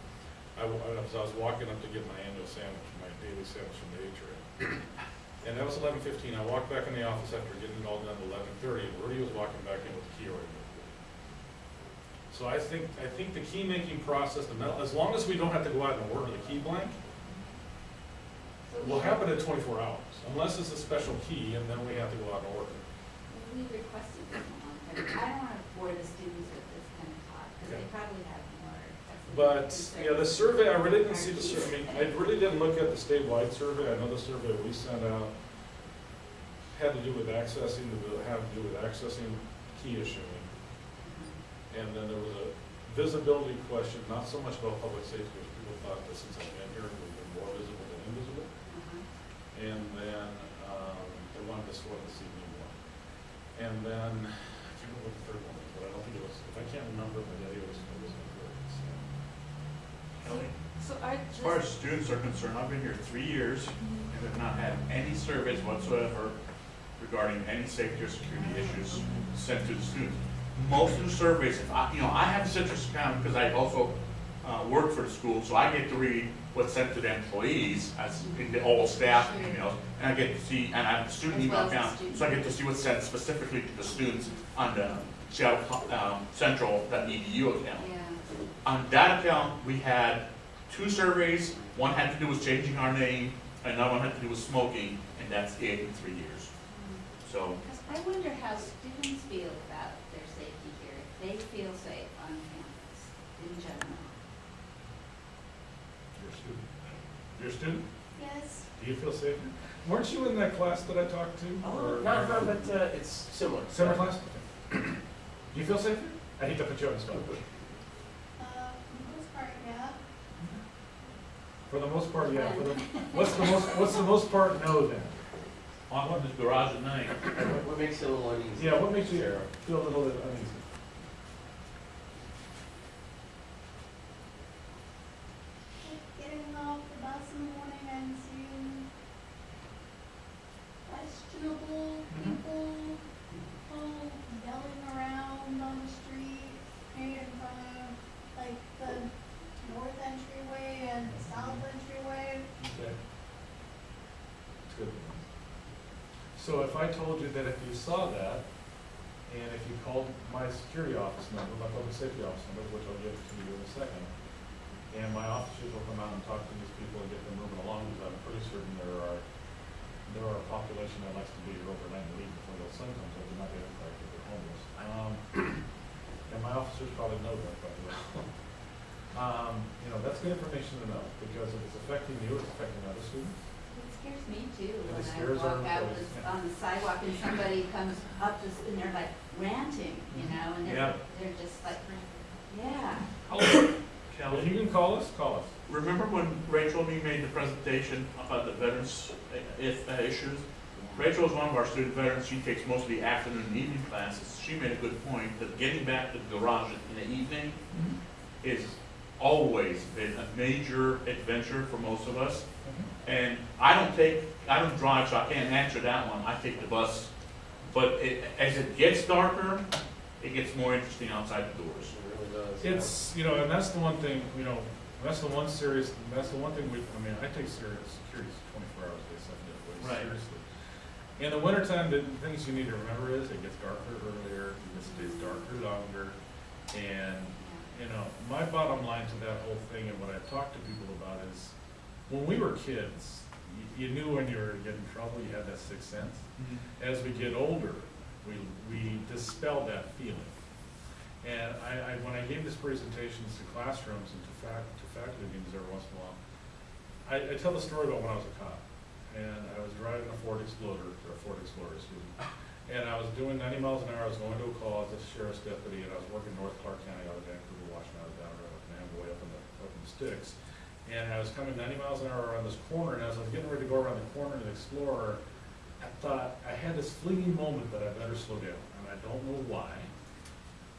Speaker 2: I, I was, walking up to get my annual sandwich, my daily sandwich from the H-Ray. And that was eleven fifteen, I walked back in the office after getting it all done at eleven thirty, and Rudy was walking back in with the key in So I think, I think the key making process, the metal, as long as we don't have to go out and order the key blank, will happen in twenty-four hours, unless it's a special key, and then we have to go out and order.
Speaker 4: We requested this a long time. I don't want to bore the students with this kind of talk, because they probably have more.
Speaker 2: But, yeah, the survey, I really didn't see the survey, I really didn't look at the statewide survey, I know the survey we sent out had to do with accessing, the bill- had to do with accessing key issuing. Mm-hmm. And then there was a visibility question, not so much about public safety, because people thought that since I've been here, we've been more visible than invisible.
Speaker 4: Uh-huh.
Speaker 2: And then, um, they wanted to sort of see me more. And then, I can't remember what the third one was, but I don't think it was, if I can't remember, but yeah, it was, it was important, so.
Speaker 6: Kelly?
Speaker 3: So I
Speaker 7: As far as students are concerned, I've been here three years and have not had any surveys whatsoever regarding any safety or security issues sent to the students. Most of the surveys, if I, you know, I have a citrus account because I also uh, work for the school, so I get to read what's sent to the employees as in the all staff emails, and I get to see, and I have a student email account, so I get to see what's sent specifically to the students on the Seattle um, Central, that EDU account.
Speaker 4: Yeah.
Speaker 7: On that account, we had two surveys, one had to do with changing our name, and another one had to do with smoking, and that's it in three years. So,
Speaker 4: I wonder how students feel about their safety here, if they feel safe on campus in general.
Speaker 2: You're a student. You're a student?
Speaker 4: Yes.
Speaker 2: Do you feel safer? Weren't you in that class that I talked to?
Speaker 8: Oh,
Speaker 2: Or-
Speaker 8: not her, but uh, it's similar.
Speaker 2: Summer class? Okay. Do you feel safer? I hate to put you on the spot.
Speaker 9: Uh, for the most part, yeah.
Speaker 2: For the most part, yeah. For the, what's the most, what's the most part no then?
Speaker 7: I want this garage at night.
Speaker 8: What, what makes it a little uneasy?
Speaker 2: Yeah, what makes you feel a little bit uneasy?
Speaker 9: Like getting off the bus in the morning and seeing questionable
Speaker 2: Mhm.
Speaker 9: people, people yelling around on the street, right in front of, like, the north entryway and the south entryway.
Speaker 2: Okay. That's good. So if I told you that if you saw that, and if you called my security office number, my public safety office number, which I'll give to you in a second, and my officers will come out and talk to these people and get them moving along, because I'm pretty certain there are, there are a population that likes to be here overnight and leave before the sun comes up, and not be able to, if they're homeless. Um, and my officers probably know that, by the way. Um, you know, that's good information to know, because if it's affecting you, it's affecting other students.
Speaker 4: It scares me too,
Speaker 2: And
Speaker 4: when
Speaker 2: it
Speaker 4: I
Speaker 2: scares our
Speaker 4: walk out
Speaker 2: employees,
Speaker 4: this- on the sidewalk and somebody comes up to, s- and they're like ranting, you know, and they're, they're just like, yeah.
Speaker 7: Kelly,
Speaker 2: If you can call us, call us.
Speaker 7: remember when Rachel and me made the presentation about the veterans uh, if, uh, issues? Rachel is one of our student veterans, she takes most of the afternoon and evening classes. She made a good point that getting back to the garage in the evening is always been a major adventure for most of us. Mm-hmm. And I don't take, I don't drive, so I can't answer that one, I take the bus. But it, as it gets darker, it gets more interesting outside the doors.
Speaker 8: It really does.
Speaker 2: It's, you know, and that's the one thing, you know, that's the one serious, that's the one thing we, I mean, I take serious, security twenty-four hours a day, seven days a week,
Speaker 7: Right.
Speaker 2: seriously. In the wintertime, the things you need to remember is it gets darker earlier, it stays darker longer. And, you know, my bottom line to that whole thing and what I've talked to people about is, when we were kids, you, you knew when you were getting in trouble, you had that sixth sense. Mm-hmm. As we get older, we, we dispel that feeling. And I, I, when I gave these presentations to classrooms and to fac, to faculty meetings every once in a while, I, I tell the story about when I was a cop. And I was driving a Ford Explorer, or a Ford Explorer, excuse me. And I was doing ninety miles an hour, I was going to a call as a sheriff's deputy, and I was working North Clark County out of Vancouver, Washington, out of down around Manaway up in the, up in the sticks. And I was coming ninety miles an hour around this corner, and as I was getting ready to go around the corner to the Explorer, I thought, I had this fleeting moment that I better slow down, and I don't know why.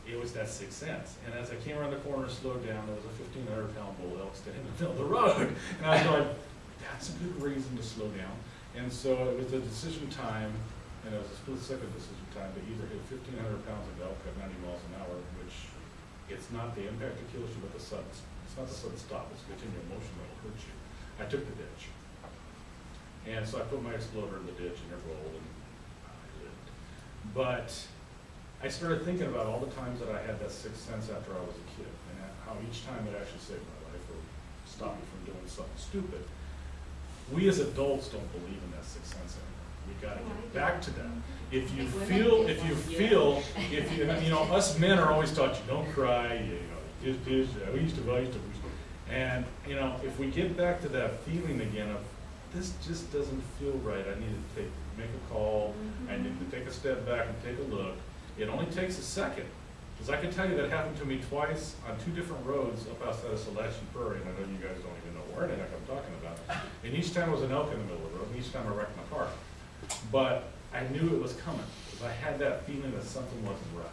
Speaker 2: It was that sixth sense, and as I came around the corner and slowed down, there was a fifteen hundred pound bull elk standing in the middle of the road, and I was going, that's a good reason to slow down. And so it was a decision time, and it was a split second decision time to either hit fifteen hundred pounds of elk at ninety miles an hour, which it's not the impact that kills you, but the sudden, it's not the sudden stop, it's continual motion that will hurt you. I took the ditch. And so I put my exploder in the ditch and it rolled and I lived. But I started thinking about all the times that I had that sixth sense after I was a kid and how each time it actually saved my life or stopped me from doing something stupid. We as adults don't believe in that sixth sense anymore. We gotta get back to that. If you feel, if you feel, if you, you know, us men are always taught you don't cry, you know, just, just, uh, we used to, I used to. And, you know, if we get back to that feeling again of, this just doesn't feel right, I need to take, make a call, I need to take a step back and take a look. It only takes a second, because I can tell you that happened to me twice on two different roads up outside of Chelatchie Prairie, and I know you guys don't even know where the heck I'm talking about. And each time was an elk in the middle of the road, and each time I wrecked my car. But I knew it was coming, because I had that feeling that something wasn't right.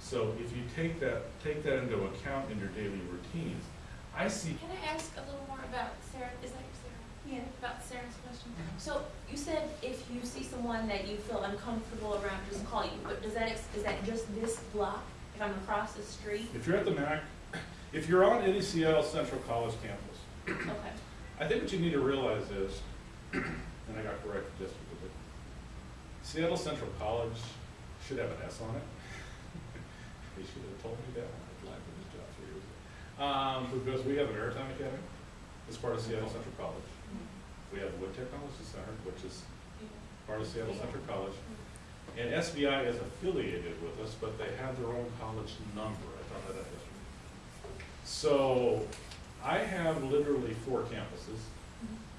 Speaker 2: So if you take that, take that into account in your daily routines, I see,
Speaker 3: Can I ask a little more about Sarah, is that your Sarah?
Speaker 9: Yeah.
Speaker 3: About Sarah's question? So you said if you see someone that you feel uncomfortable around, just call you, but does that, ex- is that just this block? If I'm across the street?
Speaker 2: if you're at the MAC, if you're on any Seattle Central College campus,
Speaker 3: Okay.
Speaker 2: I think what you need to realize is, and I got corrected just a little bit, Seattle Central College should have an S on it. They should have told me that when I applied for this job three years ago. Um, because we have an Maritime Academy, as part of Seattle Central College. We have the Wood Technology Center, which is part of Seattle Central College. And SVI is affiliated with us, but they have their own college number, I found that out yesterday. So, I have literally four campuses,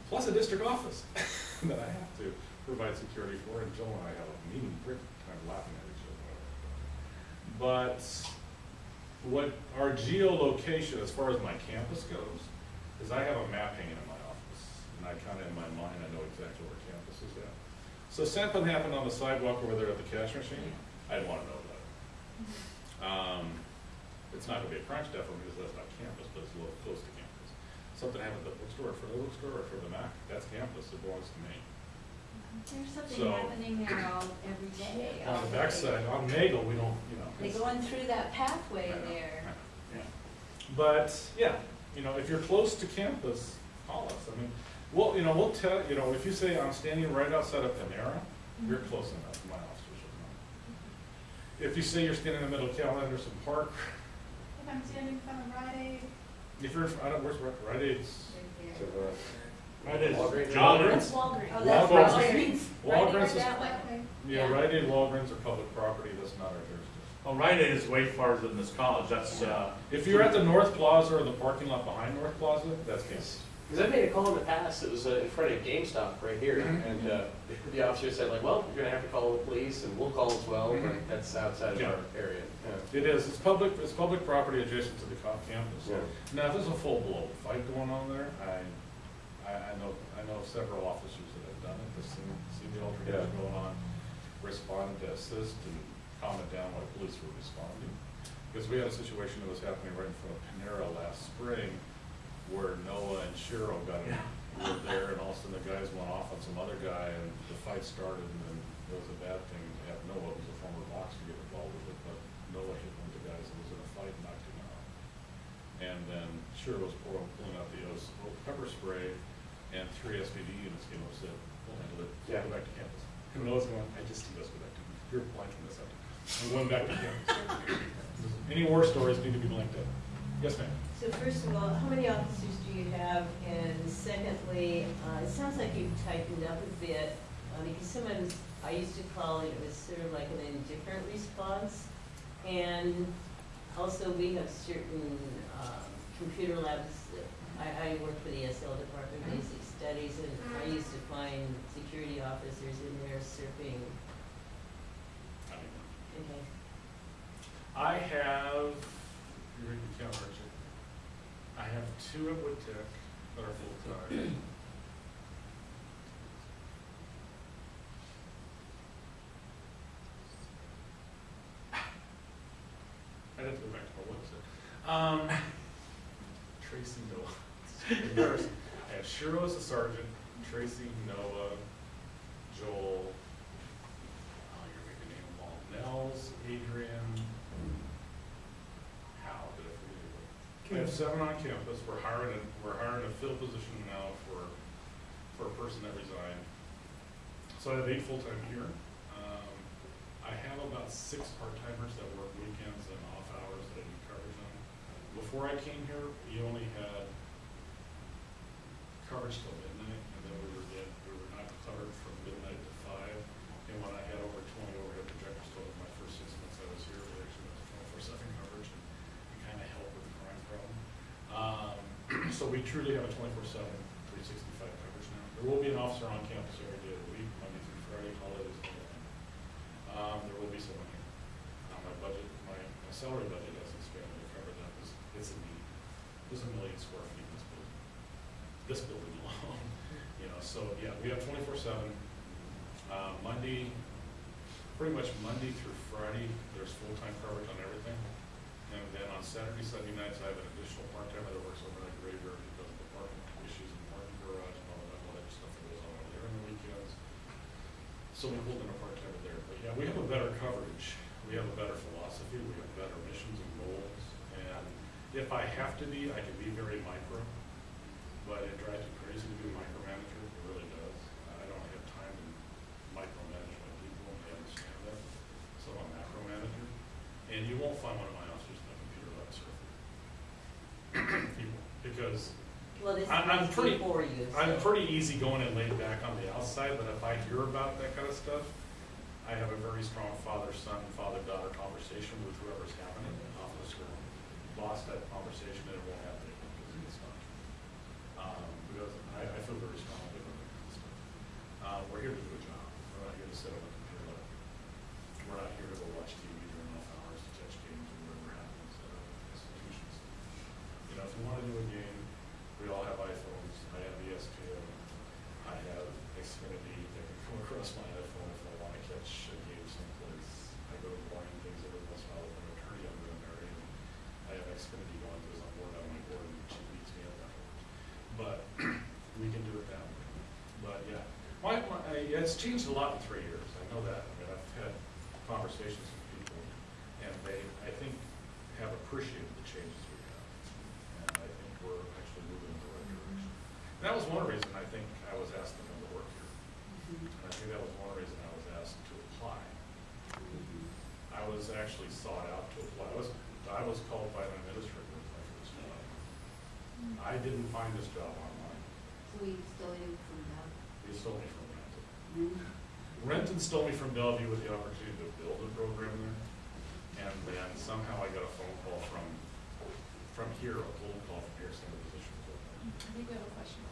Speaker 2: plus a district office that I have to provide security for, and Jill and I have a meeting, of laughing at each other. But what our geolocation, as far as my campus goes, is I have a map hanging in my office, and I kind of, in my mind, I know exactly where campus is at. So something happened on the sidewalk over there at the cash machine, I'd want to know about it. Um, it's not gonna be a crime definitely because that's not campus, but it's a little close to campus. Something happened at the bookstore, for the bookstore or for the Mac, that's campus, it belongs to me.
Speaker 4: There's something
Speaker 2: So-
Speaker 4: happening there all, every day.
Speaker 2: On the
Speaker 4: day.
Speaker 2: backside, on Nagle, we don't, you know.
Speaker 4: They're
Speaker 2: it's-
Speaker 4: going through that pathway
Speaker 2: I know,
Speaker 4: there.
Speaker 2: I know, yeah. But, yeah, you know, if you're close to campus, call us, I mean, well, you know, we'll tell, you know, if you say I'm standing right outside of Panera, you're mm-hmm. close enough, my officers will know. If you say you're standing in the middle of Cal Anderson Park,
Speaker 9: If I'm standing in front of Rite Aid,
Speaker 2: if you're, in fr- I don't, where's Rite Rite Aid's?
Speaker 4: right
Speaker 8: So,
Speaker 4: there.
Speaker 7: That is
Speaker 8: Walgreens.
Speaker 7: John.
Speaker 3: That's Walgreens.
Speaker 4: Oh, that's
Speaker 2: Walgreens.
Speaker 4: Walgreens.
Speaker 2: Walgreens
Speaker 3: Right
Speaker 2: is,
Speaker 3: that way.
Speaker 9: okay.
Speaker 2: yeah,
Speaker 3: Yeah.
Speaker 2: Rite Aid, Walgreens are public property, that's not our jurisdiction.
Speaker 7: oh, Rite Aid is way farther than this college, that's, uh,
Speaker 2: If you're at the North Plaza or the parking lot behind North Plaza, that's campus.
Speaker 8: Because I made a call in the past, it was uh, in front of GameStop right here,
Speaker 2: Mhm.
Speaker 8: and uh, the officer said like, well, you're gonna have to call the police, and we'll call as well, but
Speaker 2: Mhm.
Speaker 8: that's outside of
Speaker 2: Yeah.
Speaker 8: our area. Yeah.
Speaker 2: It is, it's public, it's public property adjacent to the co- campus.
Speaker 8: Yeah.
Speaker 2: Now, if there's a full-blown fight going on there, I, I, I know, I know several officers that have done it, that's seen, seen the altercation
Speaker 8: Yeah.
Speaker 2: going on, responded to assist and calm it down while police were responding. Because we had a situation that was happening right in front of Panera last spring, where Noah and Shiro got, in- were there, and all of a sudden the guys went off on some other guy, and the fight started, and then it was a bad thing to have Noah, who's a former boxer, get involved with it, but Noah hit one of the guys that was in a fight and knocked him out. And then Shiro was pouring, pulling out the O's pepper spray, and three SPD units came up and said, we'll handle it,
Speaker 8: Yeah.
Speaker 2: go back to campus. And Noah's going, I just need us to go back to, you're blanking this out. And went back to campus. Any war stories need to be blanked out. Yes, ma'am?
Speaker 5: So first of all, how many officers do you have? And secondly, uh, it sounds like you've tightened up a bit, uh, because sometimes I used to call it, it was sort of like an indifferent response. And also, we have certain, um, computer labs, that- I, I work for the SL Department of Basic Studies, and I used to find security officers in there surfing,
Speaker 2: I mean,
Speaker 5: okay.
Speaker 2: I have, you read the count, Richard? I have two at Wood Tech that are full-time. I'd have to go back to my website. Um, Tracy Noah, It's embarrassing. I have Shiro as a sergeant, Tracy, Noah, Joel, oh, you're making name them all, Nels, Adrian, Hal, did I forget anybody? We have seven on campus, we're hiring, a we're hiring a fill position now for, for a person that resigned. So I have eight full-time here. Um, I have about six part-timers that work weekends and off hours that I need coverage on. Before I came here, we only had coverage till midnight, and then we were get, we were not covered from midnight to five. And when I had over twenty overhead projectors total my first six months I was here, we actually went twenty-four seven coverage and it kind of helped with the crime problem. Um, so we truly have a twenty-four seven, three sixty-five coverage now. There will be an officer on campus every day of the week, Monday through Friday, holidays. Um, there will be someone here. Uh, my budget, my, my salary budget hasn't expanded to cover that, it's, it's a need. There's a million square feet in this building alone, you know, so, yeah, we have twenty-four seven. Uh, Monday, pretty much Monday through Friday, there's full-time coverage on everything. And then on Saturday, Sunday nights, I have an additional part-timer that works overnight graveyard because of the parking issues in the parking garage and all that, that stuff that goes on over there on the weekends. So we pulled in a part-timer there, but yeah, we have a better coverage, we have a better philosophy, we have better missions and goals. And if I have to be, I can be very micro, but it drives me crazy to be a micromanager, it really does. I don't have time to micromanage my people, and they understand that, so I'm a macro manager. And you won't find one of my officers in the computer lab surfing. You won't, because
Speaker 5: Well, this
Speaker 2: I'm- I'm pretty-
Speaker 5: before you,
Speaker 2: I'm pretty easy going and laid back on the outside, but if I hear about that kind of stuff, I have a very strong father-son, father-daughter conversation with whoever's having it, officer, boss type conversation, and it won't happen because it's not. Um, who doesn't, I, I feel very strongly about this. Uh, we're here to do a job, we're not here to sit on a computer. We're not here to go watch TV during off hours to catch games or whatever happens at other institutions. You know, if you wanna do a game, we all have iPhones, I have E ESPN, I have Xfinity, that can come across my iPhone if I wanna catch a game someplace. I go to blind things every once in a while with an attorney I'm gonna marry, and I have Xfinity going because I'm bored out of my board and she beats me up afterwards. But we can do it that way. But yeah, my, it's changed a lot in three years, I know that. I mean, I've had conversations with people, and they, I think, have appreciated the changes we've had. And I think we're actually moving in the right direction. And that was one reason I think I was asked to come to work here. And I think that was one reason I was asked to apply. I was actually sought out to apply. I was, I was called by an administrator with my first job. I didn't find this job online.
Speaker 4: So we stole you from that.
Speaker 2: They stole me from. Renton stole me from Bellevue with the opportunity to build a program there. And then somehow I got a phone call from, from here, a cold call from here saying the position was open.
Speaker 3: I think we have a question.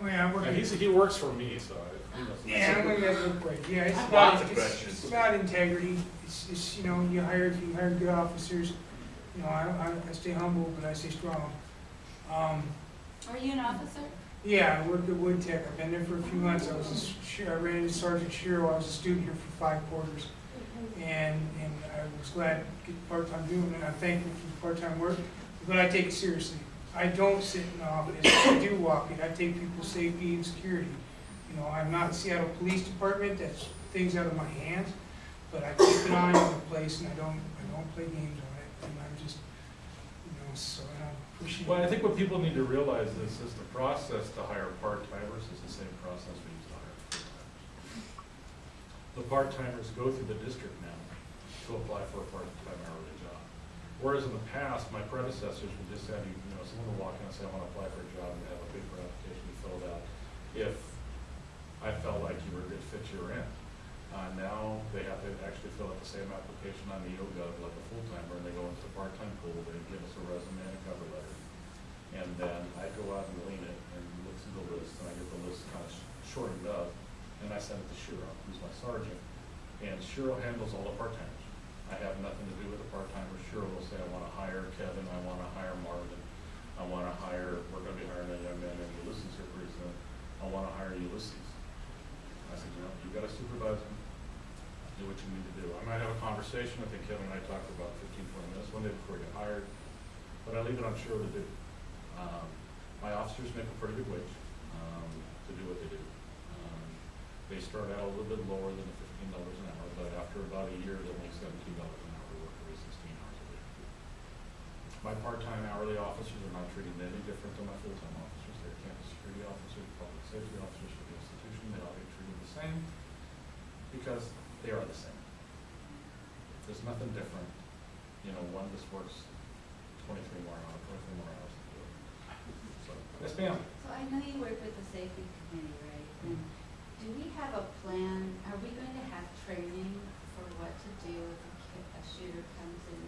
Speaker 10: Oh, yeah, I'm
Speaker 2: Now,
Speaker 10: working.
Speaker 2: he's, he works for me, so I, he must.
Speaker 10: Yeah, I'm gonna get real quick. Yeah, it's
Speaker 7: I
Speaker 10: about, it's, it's about integrity. It's, it's, you know, you hire, you hire good officers, you know, I, I, I stay humble, but I stay strong. Um,
Speaker 4: Are you an officer?
Speaker 10: Yeah, I worked at Wood Tech. I've been there for a few months. I was a, I ran into Sergeant Shiro. I was a student here for five quarters. And, and I was glad to get part-time doing it. I'm thankful for the part-time work, but I take it seriously. I don't sit in the office. I do walk it. I take people's safety and security. You know, I'm not Seattle Police Department. That's things out of my hands. But I keep an eye on the place and I don't, I don't play games on it. And I'm just, you know, so.
Speaker 2: Well, I think what people need to realize is, is the process to hire part-timers is the same process we use to hire full-timers. The part-timers go through the district now to apply for a part-time hourly job. Whereas in the past, my predecessors would just have you, you know, someone would walk in and say, I wanna apply for a job, and have a paper application filled out. If I felt like you were a good fit, you were in. Uh, now, they have to actually fill out the same application on the NEOGOV like a full-timer, and they go into the part-time pool, they give us a resume and a cover letter. And then I go out and lean it and look through the list, and I get the list kind of shortened up, and I send it to Shiro, who's my sergeant. And Shiro handles all the part-timers. I have nothing to do with the part-timers. Shiro will say, I wanna hire Kevin, I wanna hire Marvin, I wanna hire, we're gonna be hiring a young man named Ulysses here pretty soon. I wanna hire Ulysses. I said, you know, you gotta supervise him, do what you need to do. I might have a conversation, I think Kevin and I talked for about 15, 20 minutes one day before I get hired, but I leave it on Shiro to do. Um, my officers make a pretty good wage, um, to do what they do. Um, They start out a little bit lower than the fifteen dollars an hour, but after about a year, they'll make seventeen dollars an hour to work every sixteen hours a week. My part-time hourly officers are not treated any different than my full-time officers. They're campus security officers, public safety officers for the institution. They all get treated the same because they are the same. There's nothing different. You know, one just works twenty-three more hours, twenty-three more hours than the other. So, yes, ma'am.
Speaker 4: So I know you work with the safety committee, right? And do we have a plan, are we going to have training for what to do if a shooter comes in?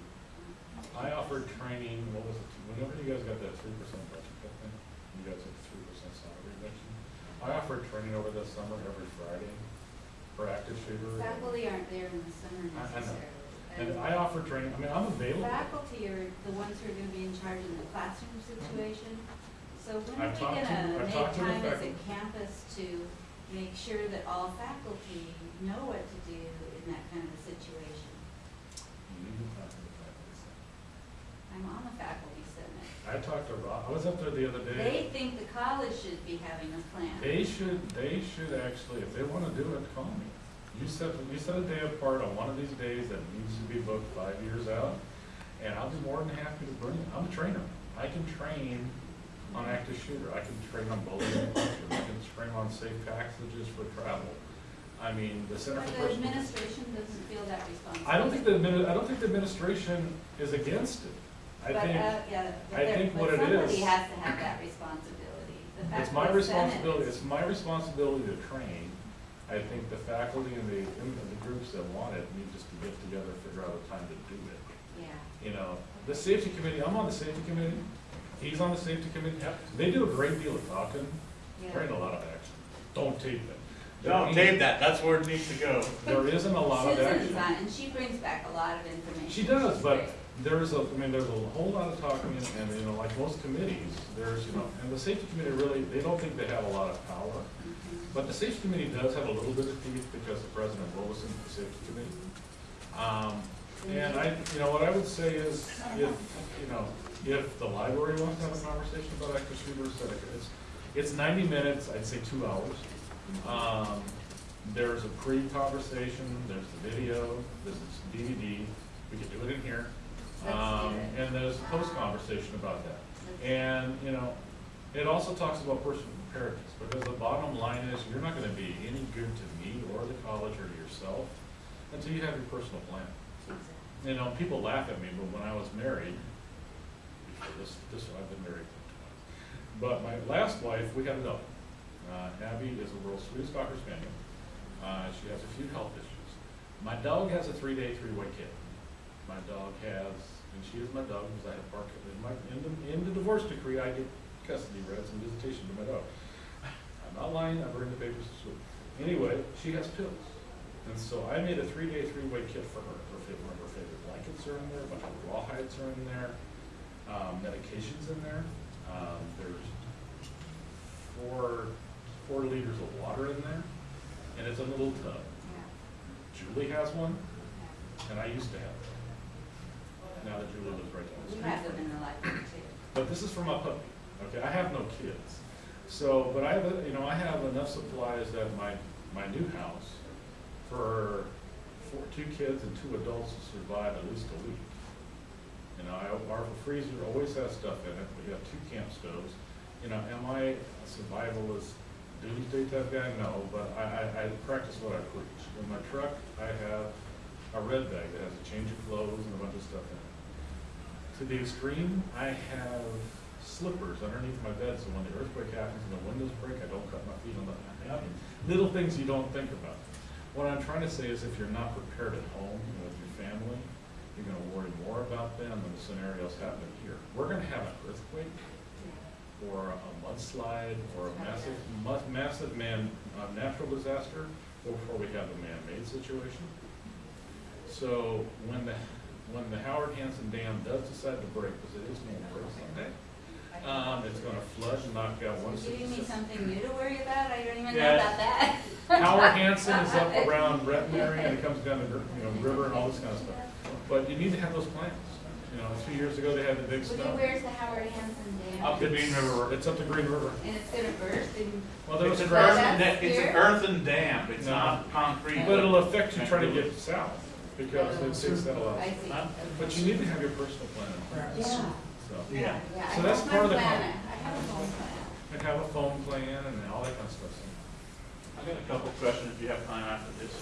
Speaker 2: I offered training, what was it, whenever you guys got that three percent budget cut thing, you guys had three percent salary reduction. I offered training over the summer every Friday for active shooter.
Speaker 4: Faculty aren't there in the summer
Speaker 2: I- I know.
Speaker 4: necessarily.
Speaker 2: And I offered training, I mean, I'm available.
Speaker 4: Faculty are the ones who are gonna be in charge in the classroom situation. So when are
Speaker 2: I've
Speaker 4: we
Speaker 2: talked to-
Speaker 4: gonna
Speaker 2: I've
Speaker 4: make
Speaker 2: talked to the
Speaker 4: time as a
Speaker 2: faculty.
Speaker 4: campus to make sure that all faculty know what to do in that kind of a situation?
Speaker 2: You need to talk to the faculty senate.
Speaker 4: I'm on the faculty senate.
Speaker 2: I talked to Rob, I was up there the other day.
Speaker 4: They think the college should be having a plan.
Speaker 2: They should, they should actually, if they wanna do it, call me. You set, you set a day apart on one of these days that needs to be booked five years out, and I'll be more than happy to bring it. I'm a trainer. I can train on active shooter, I can train on bullying and I can train on safe passages for travel. I mean, the Center
Speaker 4: But
Speaker 2: for
Speaker 4: the administration doesn't feel that responsibility.
Speaker 2: I don't think the I don't think the administration is against it. I
Speaker 4: But,
Speaker 2: think,
Speaker 4: uh, yeah, but
Speaker 2: I
Speaker 4: there-
Speaker 2: think
Speaker 4: but
Speaker 2: what it
Speaker 4: somebody has to have that responsibility.
Speaker 2: It's my responsibility,
Speaker 4: is-
Speaker 2: it's my responsibility to train. I think the faculty and the, and the groups that want it need just to get together, figure out a time to do it.
Speaker 4: Yeah.
Speaker 2: You know, the safety committee, I'm on the safety committee, He's on the safety committee. They do a great deal of talking,
Speaker 4: Yeah.
Speaker 2: there ain't a lot of action. Don't tape it.
Speaker 7: No, tape that, that's where it needs to go.
Speaker 2: There isn't a lot of action.
Speaker 4: Susan's
Speaker 2: action.
Speaker 4: on, and she brings back a lot of information.
Speaker 2: She does,
Speaker 4: She's
Speaker 2: but
Speaker 4: great.
Speaker 2: there's a, I mean, there's a whole lot of talking, and, and, you know, like most committees, there's, you know, and the safety committee really, they don't think they have a lot of power.
Speaker 4: Mhm.
Speaker 2: But the safety committee does have a little bit of teeth because the president will in the safety committee. Um, and I, you know, what I would say is, if, you know, if the library wants to have a conversation about active shooters, it's, it's ninety minutes, I'd say two hours. Um, there's a pre-conversation, there's the video, there's this DVD, we could do it in here. Um, and there's a post-conversation about that. And, you know, it also talks about personal preparedness, because the bottom line is, you're not gonna be any good to me or the college or yourself until you have your personal plan. You know, people laugh at me, but when I was married, this, this, I've been married twice. But my last wife, we had a dog. Uh, Abby is the world's sweetest Cocker Spaniel. Uh, she has a few health issues. My dog has a three-day, three-way kid. My dog has, and she is my dog, because I have bark, in my, in the, in the divorce decree, I get custody rights and visitation to my dog. I'm not lying, I bring the papers to school. Anyway, she has pills. And so I made a three-day, three-way kit for her. Her favorite, her favorite blankets are in there, a bunch of rawhides are in there, um, medications in there. Um, there's four, four liters of water in there, and it's in a little tub. Julie has one, and I used to have one. Now that Julie lives right down the
Speaker 4: We
Speaker 2: street.
Speaker 4: have them in the library too.
Speaker 2: But this is for my puppy, okay, I have no kids. So, but I have, a- you know, I have enough supplies at my, my new house for, for two kids and two adults to survive at least a week. Know, our freezer always has stuff in it, we have two camp stoves. You know, am I a survivalist doomsday type guy? No, but I, I, I practice what I preach. In my truck, I have a red bag that has a change of clothes and a bunch of stuff in it. To the extreme, I have slippers underneath my bed, so when the earthquake happens and the windows break, I don't cut my feet on the, mean, little things you don't think about. What I'm trying to say is if you're not prepared at home with your family, you're gonna worry more about them than the scenarios happening here. We're gonna have an earthquake or a mudslide or a massive, mu- massive man, uh, natural disaster before we have a man-made situation. So when the, when the Howard Hanson Dam does decide to break, because it is going to break someday, um, it's gonna flood and knock out one
Speaker 4: You're giving me something new to worry about? I don't even know about that.
Speaker 2: Howard Hanson is up around Breton area and it comes down the, you know, river and all this kind of stuff. But you need to have those plans. You know, two years ago, they had the big
Speaker 4: Well,
Speaker 2: snow.
Speaker 4: Where's the Howard Hanson Dam?
Speaker 7: Up the Green River.
Speaker 2: It's up the Green River.
Speaker 4: And it's gonna burst and,
Speaker 2: Well, there
Speaker 7: It's
Speaker 2: was
Speaker 7: an
Speaker 2: a
Speaker 4: Well,
Speaker 7: earthen,
Speaker 2: crash,
Speaker 7: da- it's an earthen dam, it's
Speaker 2: No.
Speaker 7: not concrete.
Speaker 2: but it'll affect you trying to get south because oh, it takes that a lot.
Speaker 4: I see.
Speaker 7: Huh?
Speaker 2: But you need to have your personal plan in place,
Speaker 4: Yeah,
Speaker 2: so.
Speaker 7: Yeah.
Speaker 4: yeah.
Speaker 2: So that's
Speaker 4: have
Speaker 2: part of the
Speaker 4: plan. I have a phone plan.
Speaker 2: And have a phone plan and all that kind of stuff.
Speaker 7: I've got a couple questions if you have time after this.